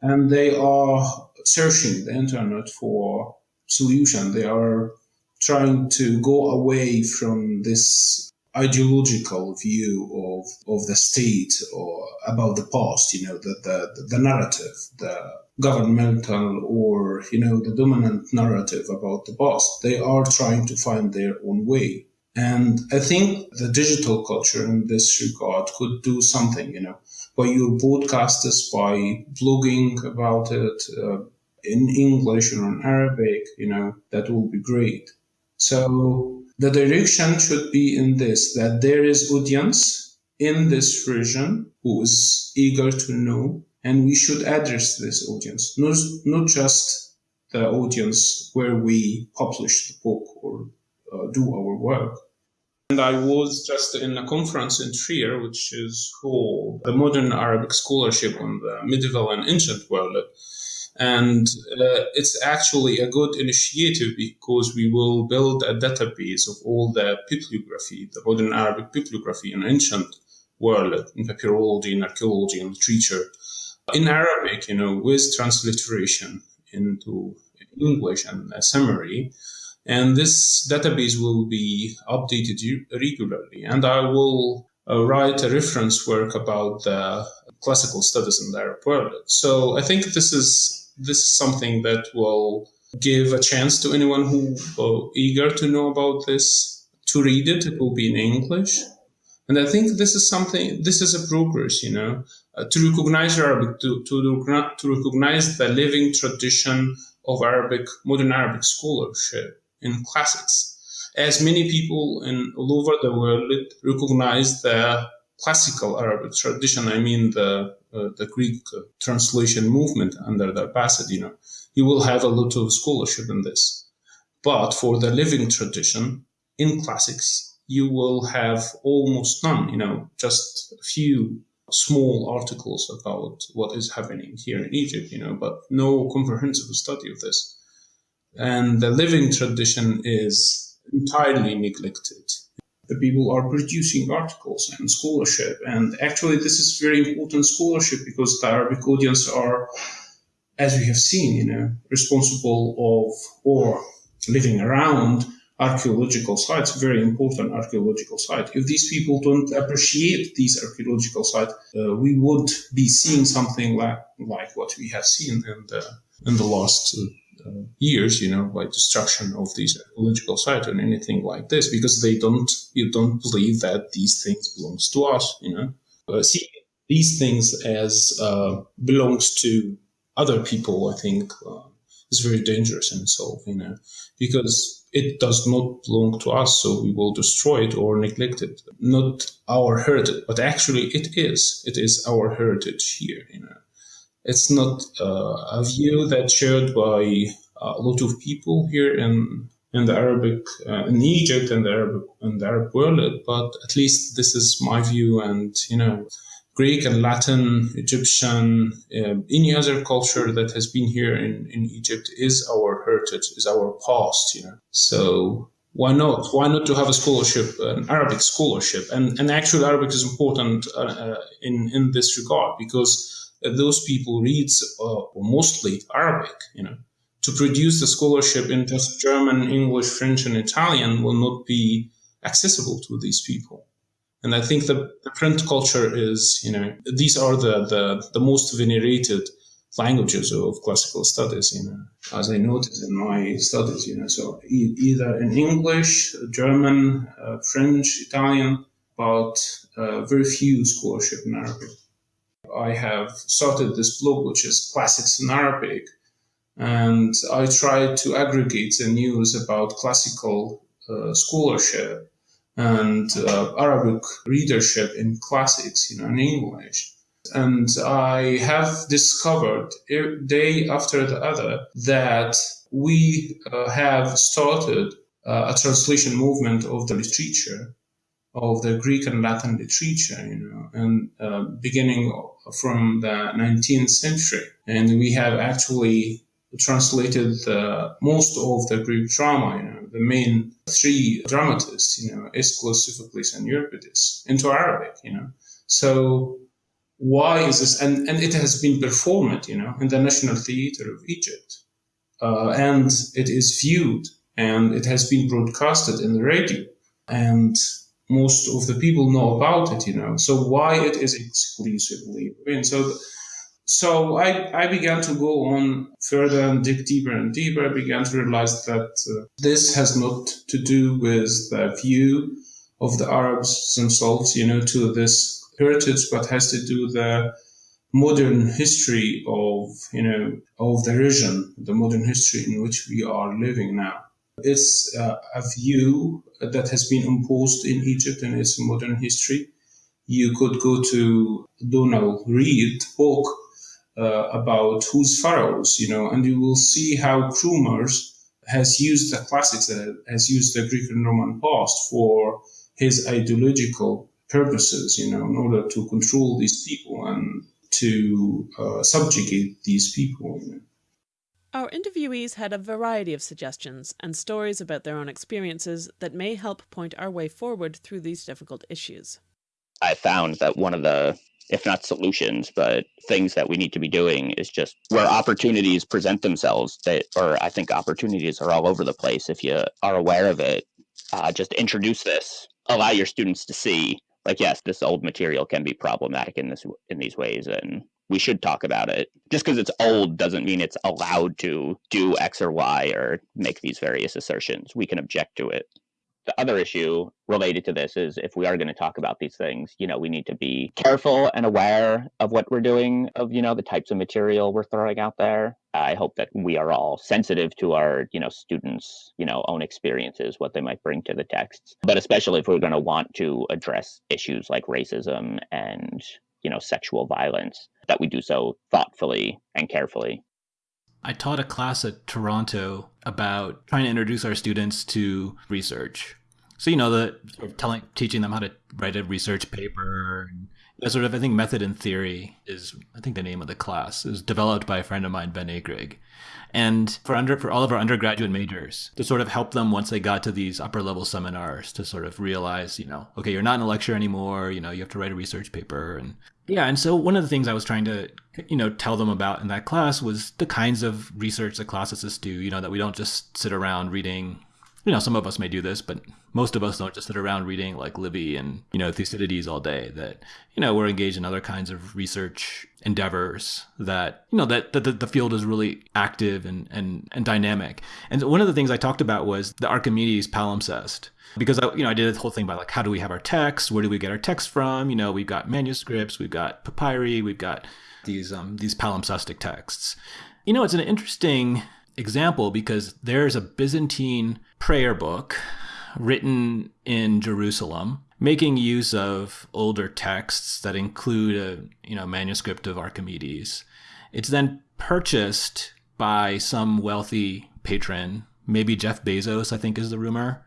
and they are searching the internet for solution. They are trying to go away from this ideological view of, of the state or about the past, you know, the, the, the narrative, the governmental or, you know, the dominant narrative about the past. They are trying to find their own way. And I think the digital culture in this regard could do something, you know, by your broadcasters, by blogging about it uh, in English or in Arabic, you know, that will be great. So the direction should be in this, that there is audience in this region who is eager to know, and we should address this audience, not, not just the audience where we publish the book or uh, do our work. And I was just in a conference in Trier, which is called the Modern Arabic Scholarship on the Medieval and Ancient World. And uh, it's actually a good initiative because we will build a database of all the bibliography, the modern Arabic bibliography in ancient world, in papyrology, in archaeology, and literature, in Arabic, you know, with transliteration into English and a summary. And this database will be updated regularly. And I will uh, write a reference work about the classical studies in the Arab world. So I think this is this is something that will give a chance to anyone who uh, eager to know about this to read it. It will be in English. And I think this is something, this is a progress, you know, uh, to recognize Arabic, to, to, to recognize the living tradition of Arabic, modern Arabic scholarship in classics. As many people in all over the world recognize the classical Arabic tradition, I mean the uh, the Greek translation movement under the know, you will have a lot of scholarship in this. But for the living tradition in classics, you will have almost none, you know, just a few small articles about what is happening here in Egypt, you know, but no comprehensive study of this. And the living tradition is entirely neglected the people are producing articles and scholarship. And actually, this is very important scholarship because the Arabic audience are, as we have seen, you know, responsible of or living around archaeological sites, very important archaeological site. If these people don't appreciate these archaeological sites, uh, we would be seeing something like like what we have seen in the in the last uh, uh, years, you know, by destruction of these ecological sites and anything like this, because they don't, you don't believe that these things belongs to us, you know. Uh, see these things as uh, belongs to other people, I think, uh, is very dangerous in itself, you know, because it does not belong to us, so we will destroy it or neglect it. Not our heritage, but actually it is. It is our heritage here, you know it's not uh, a view that's shared by a lot of people here in in the Arabic uh, in Egypt and the Arab and the Arab world, but at least this is my view. And you know, Greek and Latin, Egyptian, uh, any other culture that has been here in, in Egypt is our heritage, is our past. You know, so why not? Why not to have a scholarship, an Arabic scholarship? And and actually, Arabic is important uh, uh in in this regard because those people reads uh, mostly Arabic, you know. To produce the scholarship in just German, English, French, and Italian will not be accessible to these people. And I think the, the print culture is, you know, these are the, the, the most venerated languages of classical studies, you know, as I noted in my studies, you know, so e- either in English, German, uh, French, Italian, but uh, very few scholarship in Arabic. I have started this blog, which is Classics in Arabic, and I try to aggregate the news about classical uh, scholarship and uh, Arabic readership in classics, you know, in English. And I have discovered day after the other that we uh, have started uh, a translation movement of the literature of the Greek and Latin literature, you know, and uh, beginning from the 19th century. And we have actually translated most of the Greek drama, you know, the main three dramatists, you know, Aeschylus, Sophocles, and Euripides, into Arabic, you know. So why is this? And, and it has been performed, you know, in the National Theatre of Egypt. Uh, and it is viewed and it has been broadcasted in the radio. And most of the people know about it, you know. So why it is exclusively women? So, so I, I began to go on further and dig deeper and deeper. I began to realize that uh, this has not to do with the view of the Arabs themselves, you know, to this heritage, but has to do the modern history of, you know, of the region, the modern history in which we are living now. It's uh, a view that has been imposed in Egypt in its modern history. You could go to Donald Reid book uh, about Whose Pharaohs, you know, and you will see how Cromers has used the classics, uh, has used the Greek and Roman past for his ideological purposes, you know, in order to control these people and to uh, subjugate these people. You know. Our interviewees had a variety of suggestions and stories about their own experiences that may help point our way forward through these difficult issues. I found that one of the, if not solutions, but things that we need to be doing is just where opportunities present themselves, that, or I think opportunities are all over the place. If you are aware of it, uh, just introduce this, allow your students to see, like, yes, this old material can be problematic in this in these ways, and we should talk about it. Just because it's old doesn't mean it's allowed to do X or Y or make these various assertions. We can object to it the other issue related to this is if we are going to talk about these things, you know, we need to be careful and aware of what we're doing, of, you know, the types of material we're throwing out there. I hope that we are all sensitive to our, you know, students, you know, own experiences, what they might bring to the texts. But especially if we're going to want to address issues like racism and, you know, sexual violence, that we do so thoughtfully and carefully. I taught a class at Toronto about trying to introduce our students to research. So you know, the sort of telling, teaching them how to write a research paper, and sort of I think method and theory is I think the name of the class is developed by a friend of mine, Ben Akrigg, and for under for all of our undergraduate majors to sort of help them once they got to these upper level seminars to sort of realize, you know, okay, you're not in a lecture anymore. You know, you have to write a research paper, and yeah, and so one of the things I was trying to, you know, tell them about in that class was the kinds of research that classicists do, you know, that we don't just sit around reading, you know, some of us may do this, but most of us don't just sit around reading like Livy and, you know, Thucydides all day, that, you know, we're engaged in other kinds of research endeavors that, you know, that, that the, field is really active and, and, and dynamic. And one of the things I talked about was the Archimedes palimpsest because I, you know, I did this whole thing about like, how do we have our text? Where do we get our text from? You know, we've got manuscripts, we've got papyri, we've got these um, these palimpsestic texts. You know, it's an interesting example because there's a Byzantine prayer book written in Jerusalem making use of older texts that include a you know manuscript of Archimedes. It's then purchased by some wealthy patron, maybe Jeff Bezos, I think is the rumor,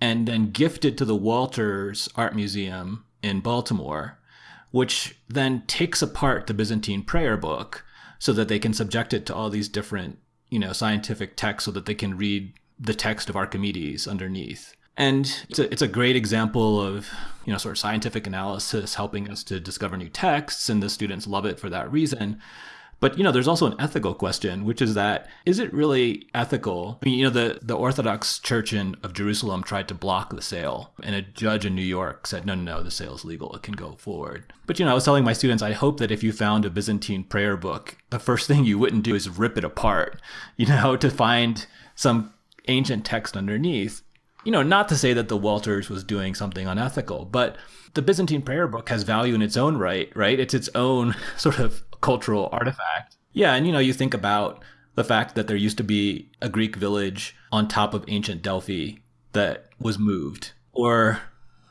and then gifted to the Walters Art Museum in Baltimore, which then takes apart the Byzantine prayer book so that they can subject it to all these different, you know, scientific text so that they can read the text of Archimedes underneath. And it's a, it's a great example of, you know, sort of scientific analysis helping us to discover new texts, and the students love it for that reason. But you know, there's also an ethical question, which is that is it really ethical? I mean, you know, the the Orthodox Church in of Jerusalem tried to block the sale, and a judge in New York said, no, no, no, the sale is legal; it can go forward. But you know, I was telling my students, I hope that if you found a Byzantine prayer book, the first [laughs] thing you wouldn't do is rip it apart, you know, [laughs] to find some ancient text underneath. You know, not to say that the Walters was doing something unethical, but the Byzantine prayer book has value in its own right, right? It's its own [laughs] sort of cultural artifact. Yeah, and you know, you think about the fact that there used to be a Greek village on top of ancient Delphi that was moved, or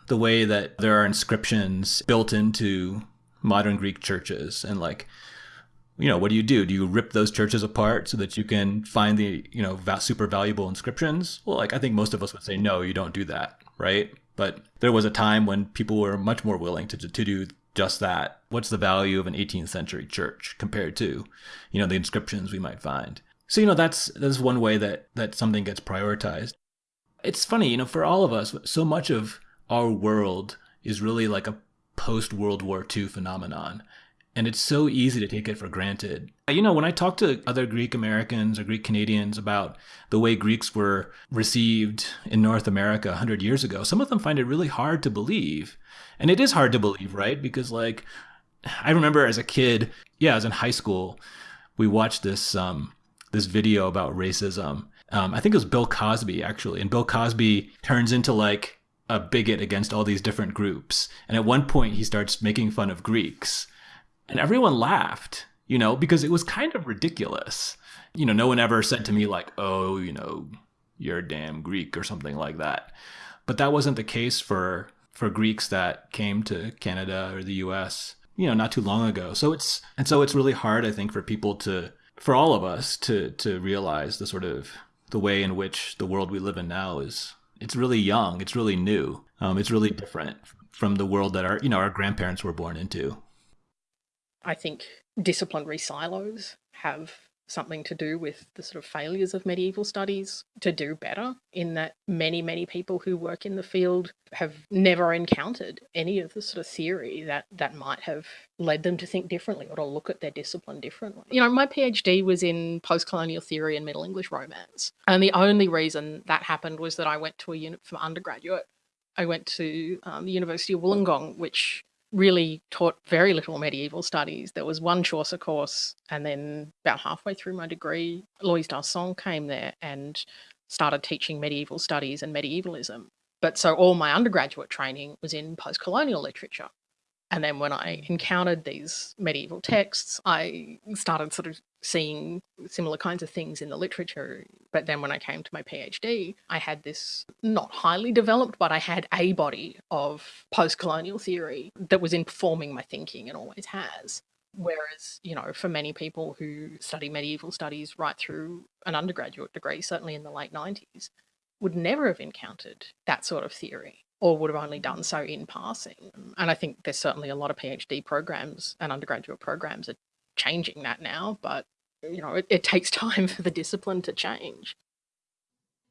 the way that there are inscriptions built into modern Greek churches and like you know what do you do? Do you rip those churches apart so that you can find the you know super valuable inscriptions? Well like i think most of us would say no you don't do that right? But there was a time when people were much more willing to, to do just that. What's the value of an 18th century church compared to, you know, the inscriptions we might find? So, you know, that's that's one way that that something gets prioritized. It's funny, you know, for all of us, so much of our world is really like a post World War II phenomenon and it's so easy to take it for granted. You know, when I talk to other Greek Americans or Greek Canadians about the way Greeks were received in North America 100 years ago, some of them find it really hard to believe. And it is hard to believe, right? Because, like, I remember as a kid, yeah, I was in high school, we watched this um, this video about racism. Um, I think it was Bill Cosby actually, and Bill Cosby turns into like a bigot against all these different groups. And at one point, he starts making fun of Greeks and everyone laughed, you know, because it was kind of ridiculous. You know, no one ever said to me, like, oh, you know, you're a damn Greek or something like that. But that wasn't the case for for Greeks that came to Canada or the US, you know, not too long ago. So it's and so it's really hard, I think, for people to for all of us to to realize the sort of the way in which the world we live in now is it's really young, it's really new, um, it's really different from the world that our you know our grandparents were born into. I think disciplinary silos have something to do with the sort of failures of medieval studies to do better in that many many people who work in the field have never encountered any of the sort of theory that that might have led them to think differently or to look at their discipline differently. You know my phd was in post-colonial theory and middle english romance and the only reason that happened was that i went to a unit for undergraduate i went to um, the university of wollongong which really taught very little medieval studies. There was one Chaucer course, and then about halfway through my degree, Louise D'Arcens came there and started teaching medieval studies and medievalism. But so all my undergraduate training was in post colonial literature. And then when I encountered these medieval texts, I started sort of seeing similar kinds of things in the literature. But then when I came to my PhD, I had this not highly developed, but I had a body of post colonial theory that was informing my thinking and always has. Whereas, you know, for many people who study medieval studies right through an undergraduate degree, certainly in the late 90s, would never have encountered that sort of theory or would have only done so in passing. And I think there's certainly a lot of PhD programs and undergraduate programs are changing that now, but you know, it, it takes [laughs] time for the discipline to change.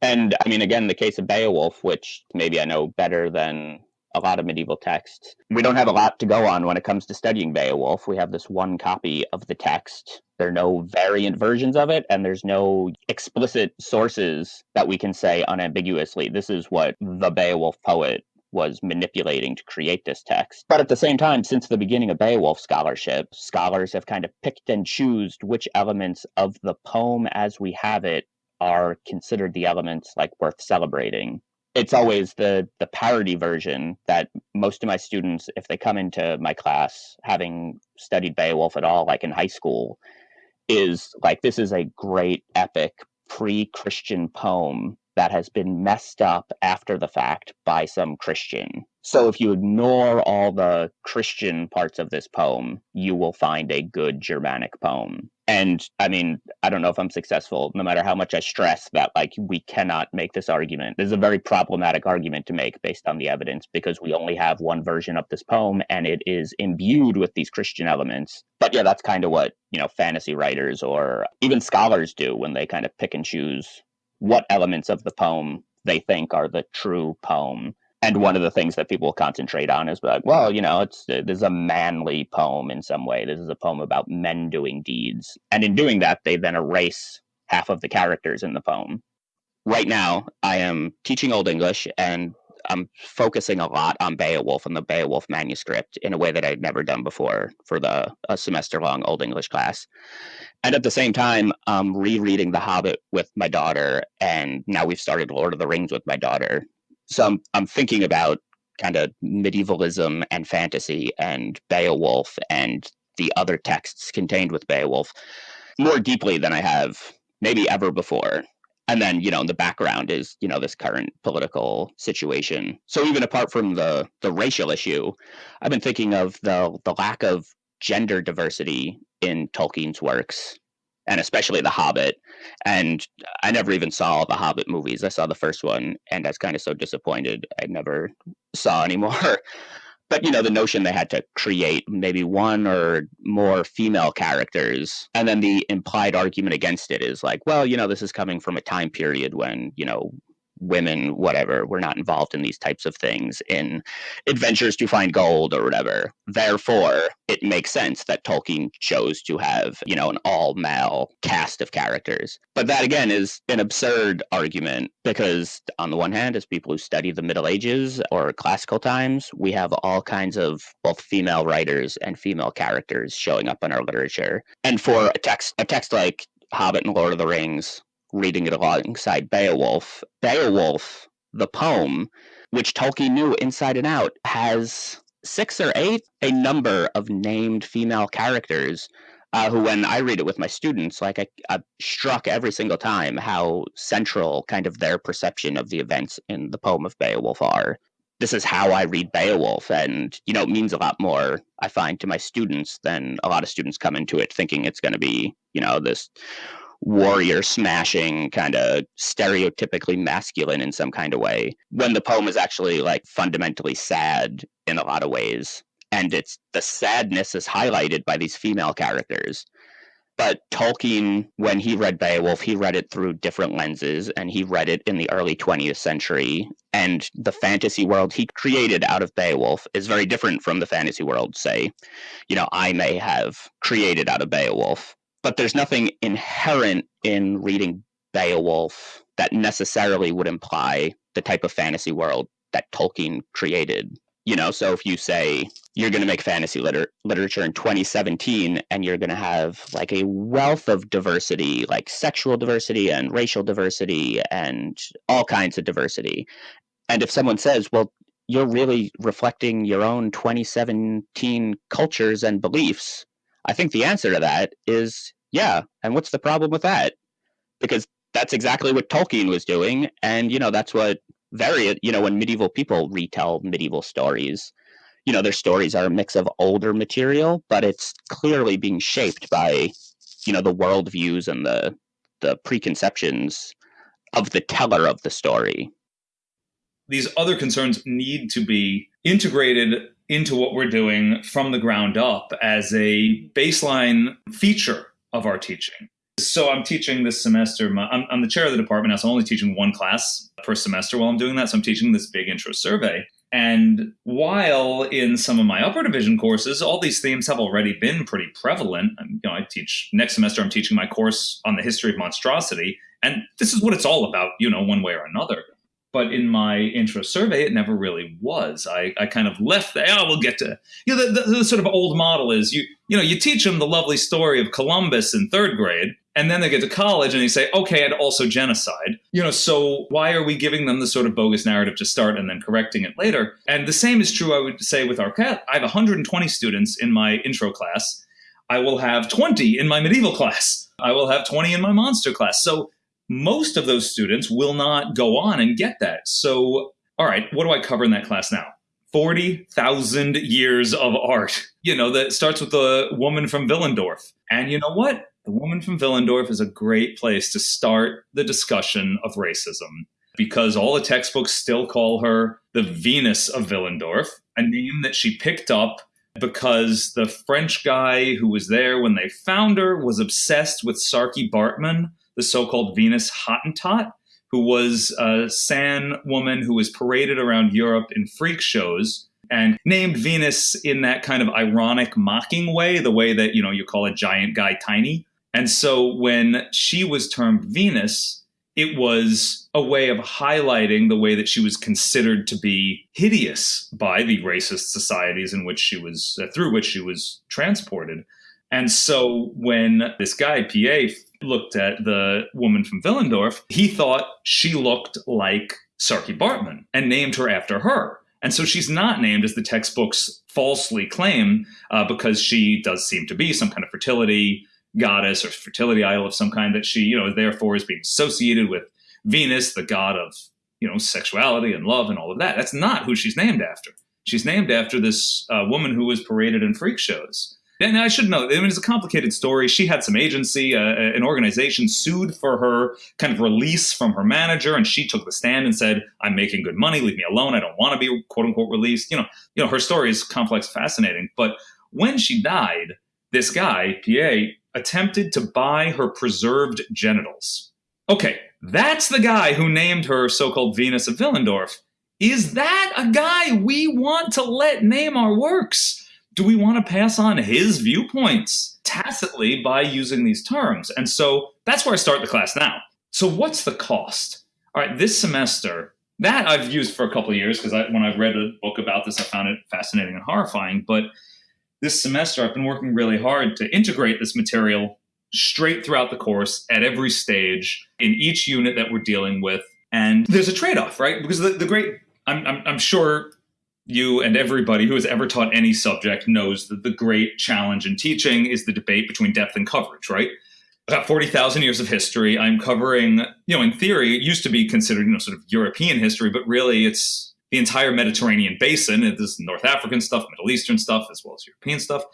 And I mean, again, the case of Beowulf, which maybe I know better than a lot of medieval texts. We don't have a lot to go on when it comes to studying Beowulf. We have this one copy of the text. There are no variant versions of it, and there's no explicit sources that we can say unambiguously, this is what the Beowulf poet was manipulating to create this text. But at the same time, since the beginning of Beowulf scholarship, scholars have kind of picked and choosed which elements of the poem as we have it are considered the elements like worth celebrating it's always the the parody version that most of my students if they come into my class having studied beowulf at all like in high school is like this is a great epic pre-christian poem that has been messed up after the fact by some christian. So if you ignore all the christian parts of this poem you will find a good germanic poem. And i mean i don't know if i'm successful no matter how much i stress that like we cannot make this argument. This is a very problematic argument to make based on the evidence because we only have one version of this poem and it is imbued with these christian elements. But yeah that's kind of what you know fantasy writers or even scholars do when they kind of pick and choose what elements of the poem they think are the true poem and one of the things that people concentrate on is like, well, you know, it's uh, this is a manly poem in some way. This is a poem about men doing deeds, and in doing that, they then erase half of the characters in the poem. Right now, I am teaching Old English, and I'm focusing a lot on Beowulf and the Beowulf manuscript in a way that I'd never done before for the a semester long Old English class. And at the same time, I'm rereading The Hobbit with my daughter, and now we've started Lord of the Rings with my daughter so I'm, I'm thinking about kind of medievalism and fantasy and Beowulf and the other texts contained with Beowulf more deeply than I have maybe ever before. And then, you know, in the background is, you know, this current political situation. So even apart from the the racial issue, I've been thinking of the the lack of gender diversity in Tolkien's works and especially The Hobbit. And I never even saw the Hobbit movies. I saw the first one, and I was kind of so disappointed. I never saw anymore. [laughs] but you know, the notion they had to create maybe one or more female characters, and then the implied argument against it is like, well, you know, this is coming from a time period when you know women, whatever, were not involved in these types of things in adventures to find gold or whatever. Therefore, it makes sense that Tolkien chose to have, you know, an all male cast of characters. But that again is an absurd argument because, on the one hand, as people who study the Middle Ages or classical times, we have all kinds of both female writers and female characters showing up in our literature. And for a text, a text like Hobbit and Lord of the Rings, reading it alongside Beowulf. Beowulf, the poem, which Tolkien knew inside and out, has six or eight, a number of named female characters uh, who, when I read it with my students, like I, I struck every single time how central kind of their perception of the events in the poem of Beowulf are. This is how I read Beowulf, and you know, it means a lot more, I find, to my students than a lot of students come into it thinking it's going to be, you know, this warrior smashing kind of stereotypically masculine in some kind of way when the poem is actually like fundamentally sad in a lot of ways. And it's the sadness is highlighted by these female characters. But Tolkien, when he read Beowulf, he read it through different lenses and he read it in the early 20th century. And the fantasy world he created out of Beowulf is very different from the fantasy world, say, you know, I may have created out of Beowulf but there's nothing inherent in reading Beowulf that necessarily would imply the type of fantasy world that Tolkien created. You know, so if you say you're going to make fantasy liter- literature in 2017 and you're going to have like a wealth of diversity, like sexual diversity and racial diversity and all kinds of diversity. And if someone says, well, you're really reflecting your own 2017 cultures and beliefs, I think the answer to that is yeah. And what's the problem with that? Because that's exactly what Tolkien was doing. And, you know, that's what very, you know, when medieval people retell medieval stories, you know, their stories are a mix of older material, but it's clearly being shaped by, you know, the worldviews and the the preconceptions of the teller of the story. These other concerns need to be integrated into what we're doing from the ground up as a baseline feature of our teaching. So I'm teaching this semester. I'm, I'm, the chair of the department now, so I'm only teaching one class per semester while I'm doing that. So I'm teaching this big intro survey. And while in some of my upper division courses, all these themes have already been pretty prevalent. You know, I teach next semester. I'm teaching my course on the history of monstrosity, and this is what it's all about. You know, one way or another but in my intro survey, it never really was. I, I kind of left there. Oh, we'll get to you know the, the, the, sort of old model is you you know you teach them the lovely story of Columbus in third grade, and then they get to college and they say, okay, and also genocide. You know, so why are we giving them the sort of bogus narrative to start and then correcting it later? And the same is true, I would say, with our cat. I have 120 students in my intro class. I will have 20 in my medieval [laughs] class. I will have 20 in my monster class. So most of those students will not go on and get that. So, all right, what do I cover in that class now? 40,000 years of art. [laughs] You know, that starts with the woman from Willendorf. And you know what? The woman from Willendorf is a great place to start the discussion of racism because all the textbooks still call her the Venus of Willendorf, a name that she picked up because the French guy who was there when they found her was obsessed with Saartjie Baartman, the so-called Venus Hottentot, who was a San woman who was paraded around Europe in freak shows and named Venus in that kind of ironic, mocking way, the way that, you know, you call a giant guy tiny. And so when she was termed Venus, it was a way of highlighting the way that she was considered to be hideous by the racist societies in which she was, uh, through which she was transported. And so when this guy, PA, looked at the woman from Willendorf, he thought she looked like Saartjie Baartman and named her after her. And so she's not named as the textbooks falsely claim uh, because she does seem to be some kind of fertility goddess or fertility idol of some kind that she, you know, therefore is being associated with Venus, the god of, you know, sexuality and love and all of that. That's not who she's named after. She's named after this uh, woman who was paraded in freak shows. And I should know, I mean, it's a complicated story. She had some agency. Uh, an organization sued for her kind of release from her manager, and she took the stand and said, "I'm making good money. Leave me alone. I don't want to be quote unquote released." You know, you know, her story is complex, fascinating. But when she died, this guy, PA, attempted to buy her preserved genitals. Okay, that's the guy who named her so-called Venus of Willendorf. Is that a guy we want to let name our works? Do we want to pass on his viewpoints tacitly by using these terms? And so that's where I start the class now. So what's the cost? All right, this semester, that I've used for a couple of years because when I've read a book about this, I found it fascinating and horrifying. But this semester, I've been working really hard to integrate this material straight throughout the course at every stage in each unit that we're dealing with. And there's a trade off, right? Because the, the great, I'm, I'm, I'm sure you and everybody who has ever taught any subject knows that the great challenge in teaching is the debate between depth and coverage, right? About 40,000 years of history. I'm covering, you know, in theory, it used to be considered, you know, sort of European history, but really it's the entire Mediterranean basin. This North African stuff, Middle Eastern stuff, as well as European stuff.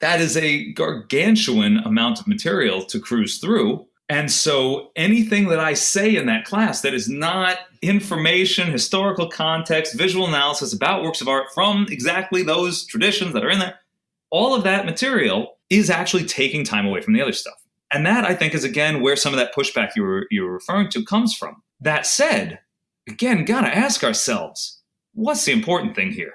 That is a gargantuan amount of material to cruise through. And so anything that I say in that class that is not information, historical context, visual analysis about works of art from exactly those traditions that are in there, all of that material is actually taking time away from the other stuff. And that I think is again where some of that pushback you were you were referring to comes from. That said, again, gotta ask ourselves, what's the important thing here?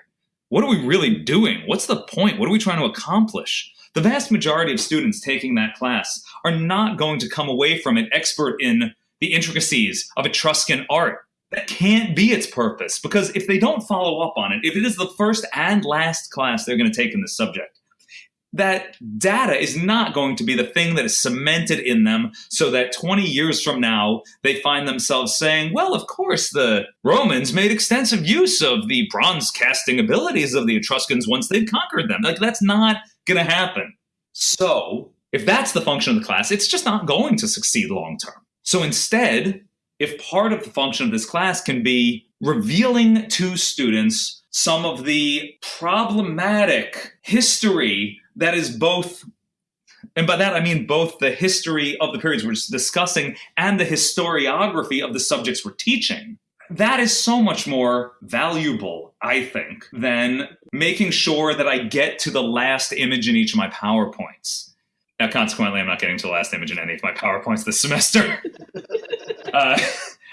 What are we really doing? What's the point? What are we trying to accomplish? The vast majority of students taking that class are not going to come away from it expert in the intricacies of Etruscan art. That can't be its purpose because if they don't follow up on it, if it is the first and last class they're going to take in this subject, that data is not going to be the thing that is cemented in them so that 20 years from now they find themselves saying, well, of course, the Romans made extensive use of the bronze casting abilities of the Etruscans once they'd conquered them. Like, that's not going to happen. So, if that's the function of the class, it's just not going to succeed long term. So, instead, if part of the function of this class can be revealing to students some of the problematic history that is both and by that I mean both the history of the periods we're discussing and the historiography of the subjects we're teaching. That is so much more valuable, I think, than making sure that I get to the last image in each of my PowerPoints. Now, consequently, I'm not getting to the last image in any of my PowerPoints this [laughs] semester. uh,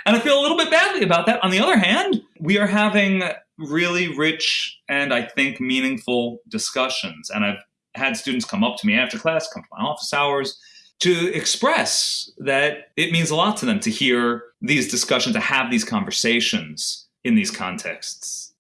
and I feel a little bit badly about that. On the other hand, we are having really rich and I think meaningful discussions. And I've had students come up to me after class, come to my office hours, to express that it means a lot to them to hear these discussions, to have these conversations in these contexts.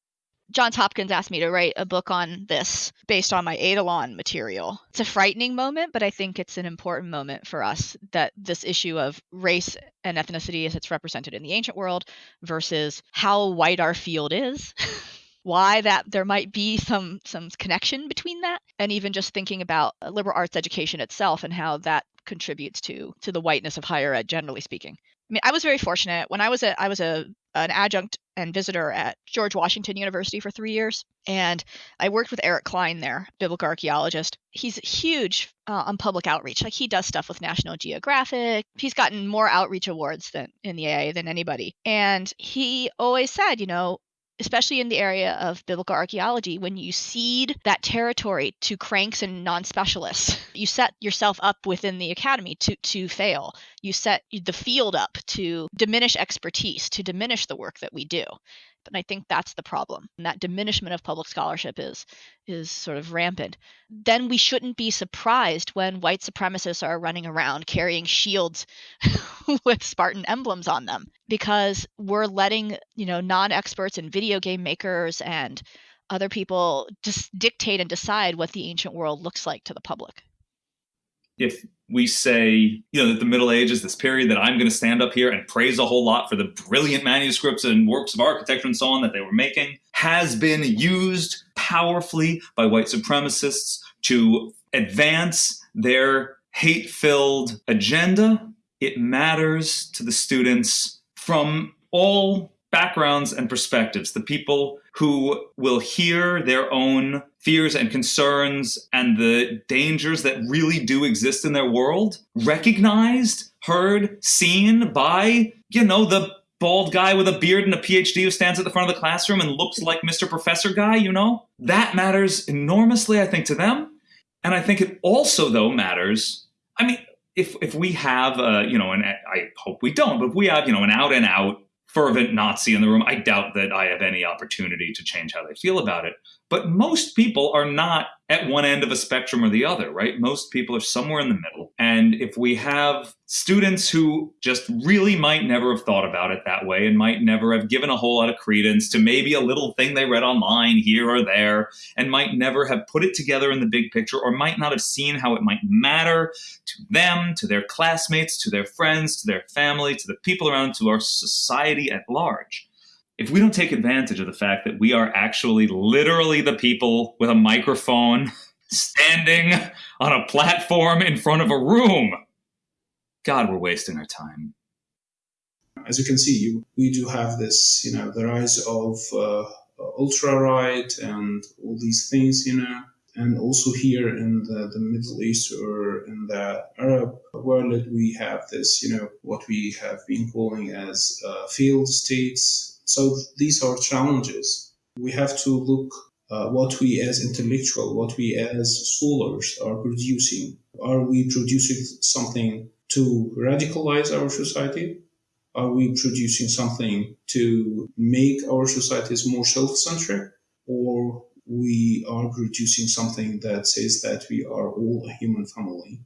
Johns Hopkins asked me to write a book on this based on my Eidolon material. It's a frightening moment, but I think it's an important moment for us that this issue of race and ethnicity as it's represented in the ancient world versus how white our field is [laughs] why that there might be some some connection between that and even just thinking about liberal arts education itself and how that contributes to to the whiteness of higher ed generally speaking. I mean i was very fortunate. When i was a i was a an adjunct and visitor at george washington university for three years and i worked with eric cline there biblical archaeologist. He's huge uh, on public outreach. Like he does stuff with national geographic. He's gotten more outreach awards than in the aa than anybody. And he always said you know especially in the area of biblical archaeology, when you cede that territory to cranks and non specialists, [laughs] you set yourself up within the academy to, to fail. You set the field up to diminish expertise, to diminish the work that we do. And I think that's the problem. And that diminishment of public scholarship is is sort of rampant. Then we shouldn't be surprised when white supremacists are running around carrying shields [laughs] with Spartan emblems on them because we're letting, you know, non-experts and video game makers and other people just dictate and decide what the ancient world looks like to the public. If we say, you know, that the Middle Ages, this period that I'm going to stand up here and praise a whole lot for the brilliant manuscripts and works of architecture and so on that they were making, has been used powerfully by white supremacists to advance their hate filled agenda. It matters to the students from all backgrounds and perspectives, the people who will hear their own fears and concerns and the dangers that really do exist in their world, recognized, heard, seen by, you know, the bald guy with a beard and a PhD who stands at the front of the classroom and looks like Mr. Professor guy, you know? That matters enormously, I think, to them. And I think it also, though, matters. I mean, if if we have, uh, you know, and I hope we don't, but if we have, you know, an out and out fervent Nazi in the room, I doubt that I have any opportunity to change how they feel about it. But most people are not at one end of a spectrum or the other, right? Most people are somewhere in the middle. And if we have students who just really might never have thought about it that way and might never have given a whole lot of credence to maybe a little thing they read online here or there and might never have put it together in the big picture or might not have seen how it might matter to them, to their classmates, to their friends, to their family, to the people around, to our society at large if we don't take advantage of the fact that we are actually literally the people with a microphone [laughs] standing on a platform in front of a room, God, we're wasting our time. As you can see, we do have this, you know, the rise of uh, ultra right and all these things, you know, and also here in the, the Middle East or in the Arab world, we have this, you know, what we have been calling as uh, failed states so these are challenges. We have to look uh, what we as intellectual, what we as scholars are producing. Are we producing something to radicalize our society? Are we producing something to make our societies more self-centric? Or we are producing something that says that we are all a human family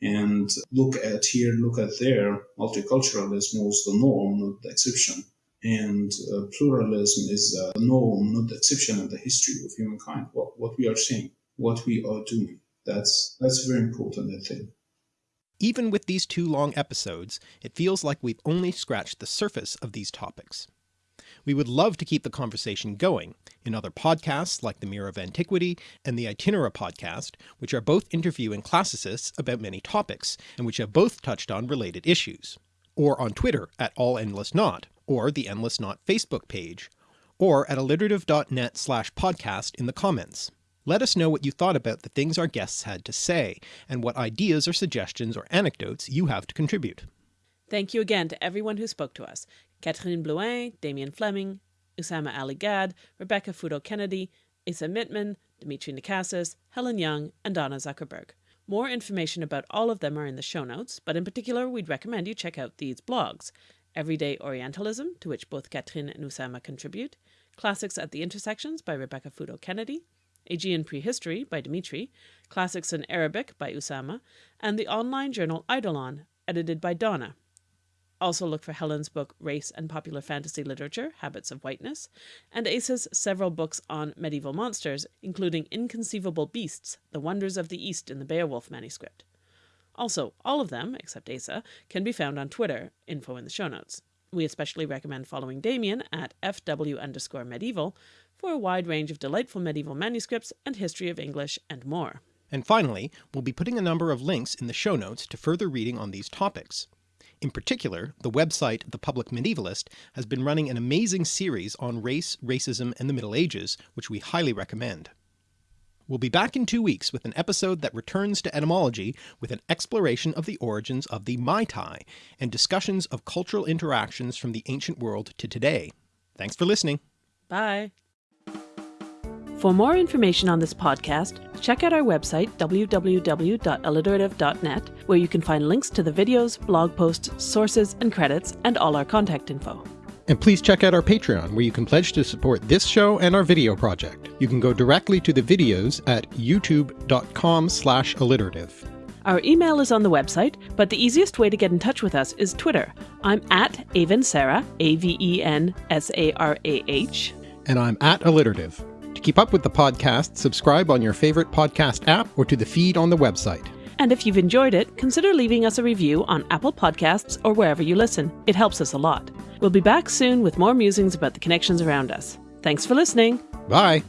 and look at here, look at there, multiculturalism was the norm, not the exception. And uh, pluralism is a norm, not the exception in the history of humankind. What, what we are saying, what we are doing. That's, that's very important, I think. Even with these two long episodes, it feels like we've only scratched the surface of these topics. We would love to keep the conversation going in other podcasts like the Mirror of Antiquity and the Itinera podcast, which are both interviewing classicists about many topics, and which have both touched on related issues, or on Twitter at All Endless Knot, or the Endless Knot Facebook page, or at alliterative.net slash podcast in the comments. Let us know what you thought about the things our guests had to say, and what ideas or suggestions or anecdotes you have to contribute. Thank you again to everyone who spoke to us. Katherine Blouin, Damian Fleming, Usama Ali Gad, Rebecca Futo Kennedy, Asa Mittman, Dimitri Nakassis, Helen Young, and Donna Zuckerberg. More information about all of them are in the show notes, but in particular we'd recommend you check out these blogs. Everyday Orientalism, to which both Katherine and Usama contribute, Classics at the Intersections by Rebecca Futo Kennedy, Aegean Prehistory by Dimitri, Classics in Arabic by Usama, and the online journal Eidolon, edited by Donna. Also look for Helen's book Race and Popular Fantasy Literature, Habits of Whiteness, and Ace's several books on medieval monsters, including Inconceivable Beasts, The Wonders of the East in the Beowulf manuscript. Also, all of them, except Asa, can be found on Twitter, info in the show notes. We especially recommend following Damian at fw underscore medieval for a wide range of delightful medieval manuscripts and history of English and more. And finally, we'll be putting a number of links in the show notes to further reading on these topics. In particular, the website The Public Medievalist has been running an amazing series on race, racism, and the Middle Ages, which we highly recommend. We'll be back in two weeks with an episode that returns to etymology with an exploration of the origins of the Mai Tai and discussions of cultural interactions from the ancient world to today. Thanks for listening. Bye. For more information on this podcast, check out our website www.alliterative.net, where you can find links to the videos, blog posts, sources, and credits, and all our contact info. And please check out our Patreon, where you can pledge to support this show and our video project. You can go directly to the videos at youtube.com slash alliterative. Our email is on the website, but the easiest way to get in touch with us is Twitter. I'm at Avensarah, A-V-E-N-S-A-R-A-H. And I'm at alliterative. To keep up with the podcast, subscribe on your favorite podcast app or to the feed on the website. And if you've enjoyed it, consider leaving us a review on Apple Podcasts or wherever you listen. It helps us a lot. We'll be back soon with more musings about the connections around us. Thanks for listening. Bye.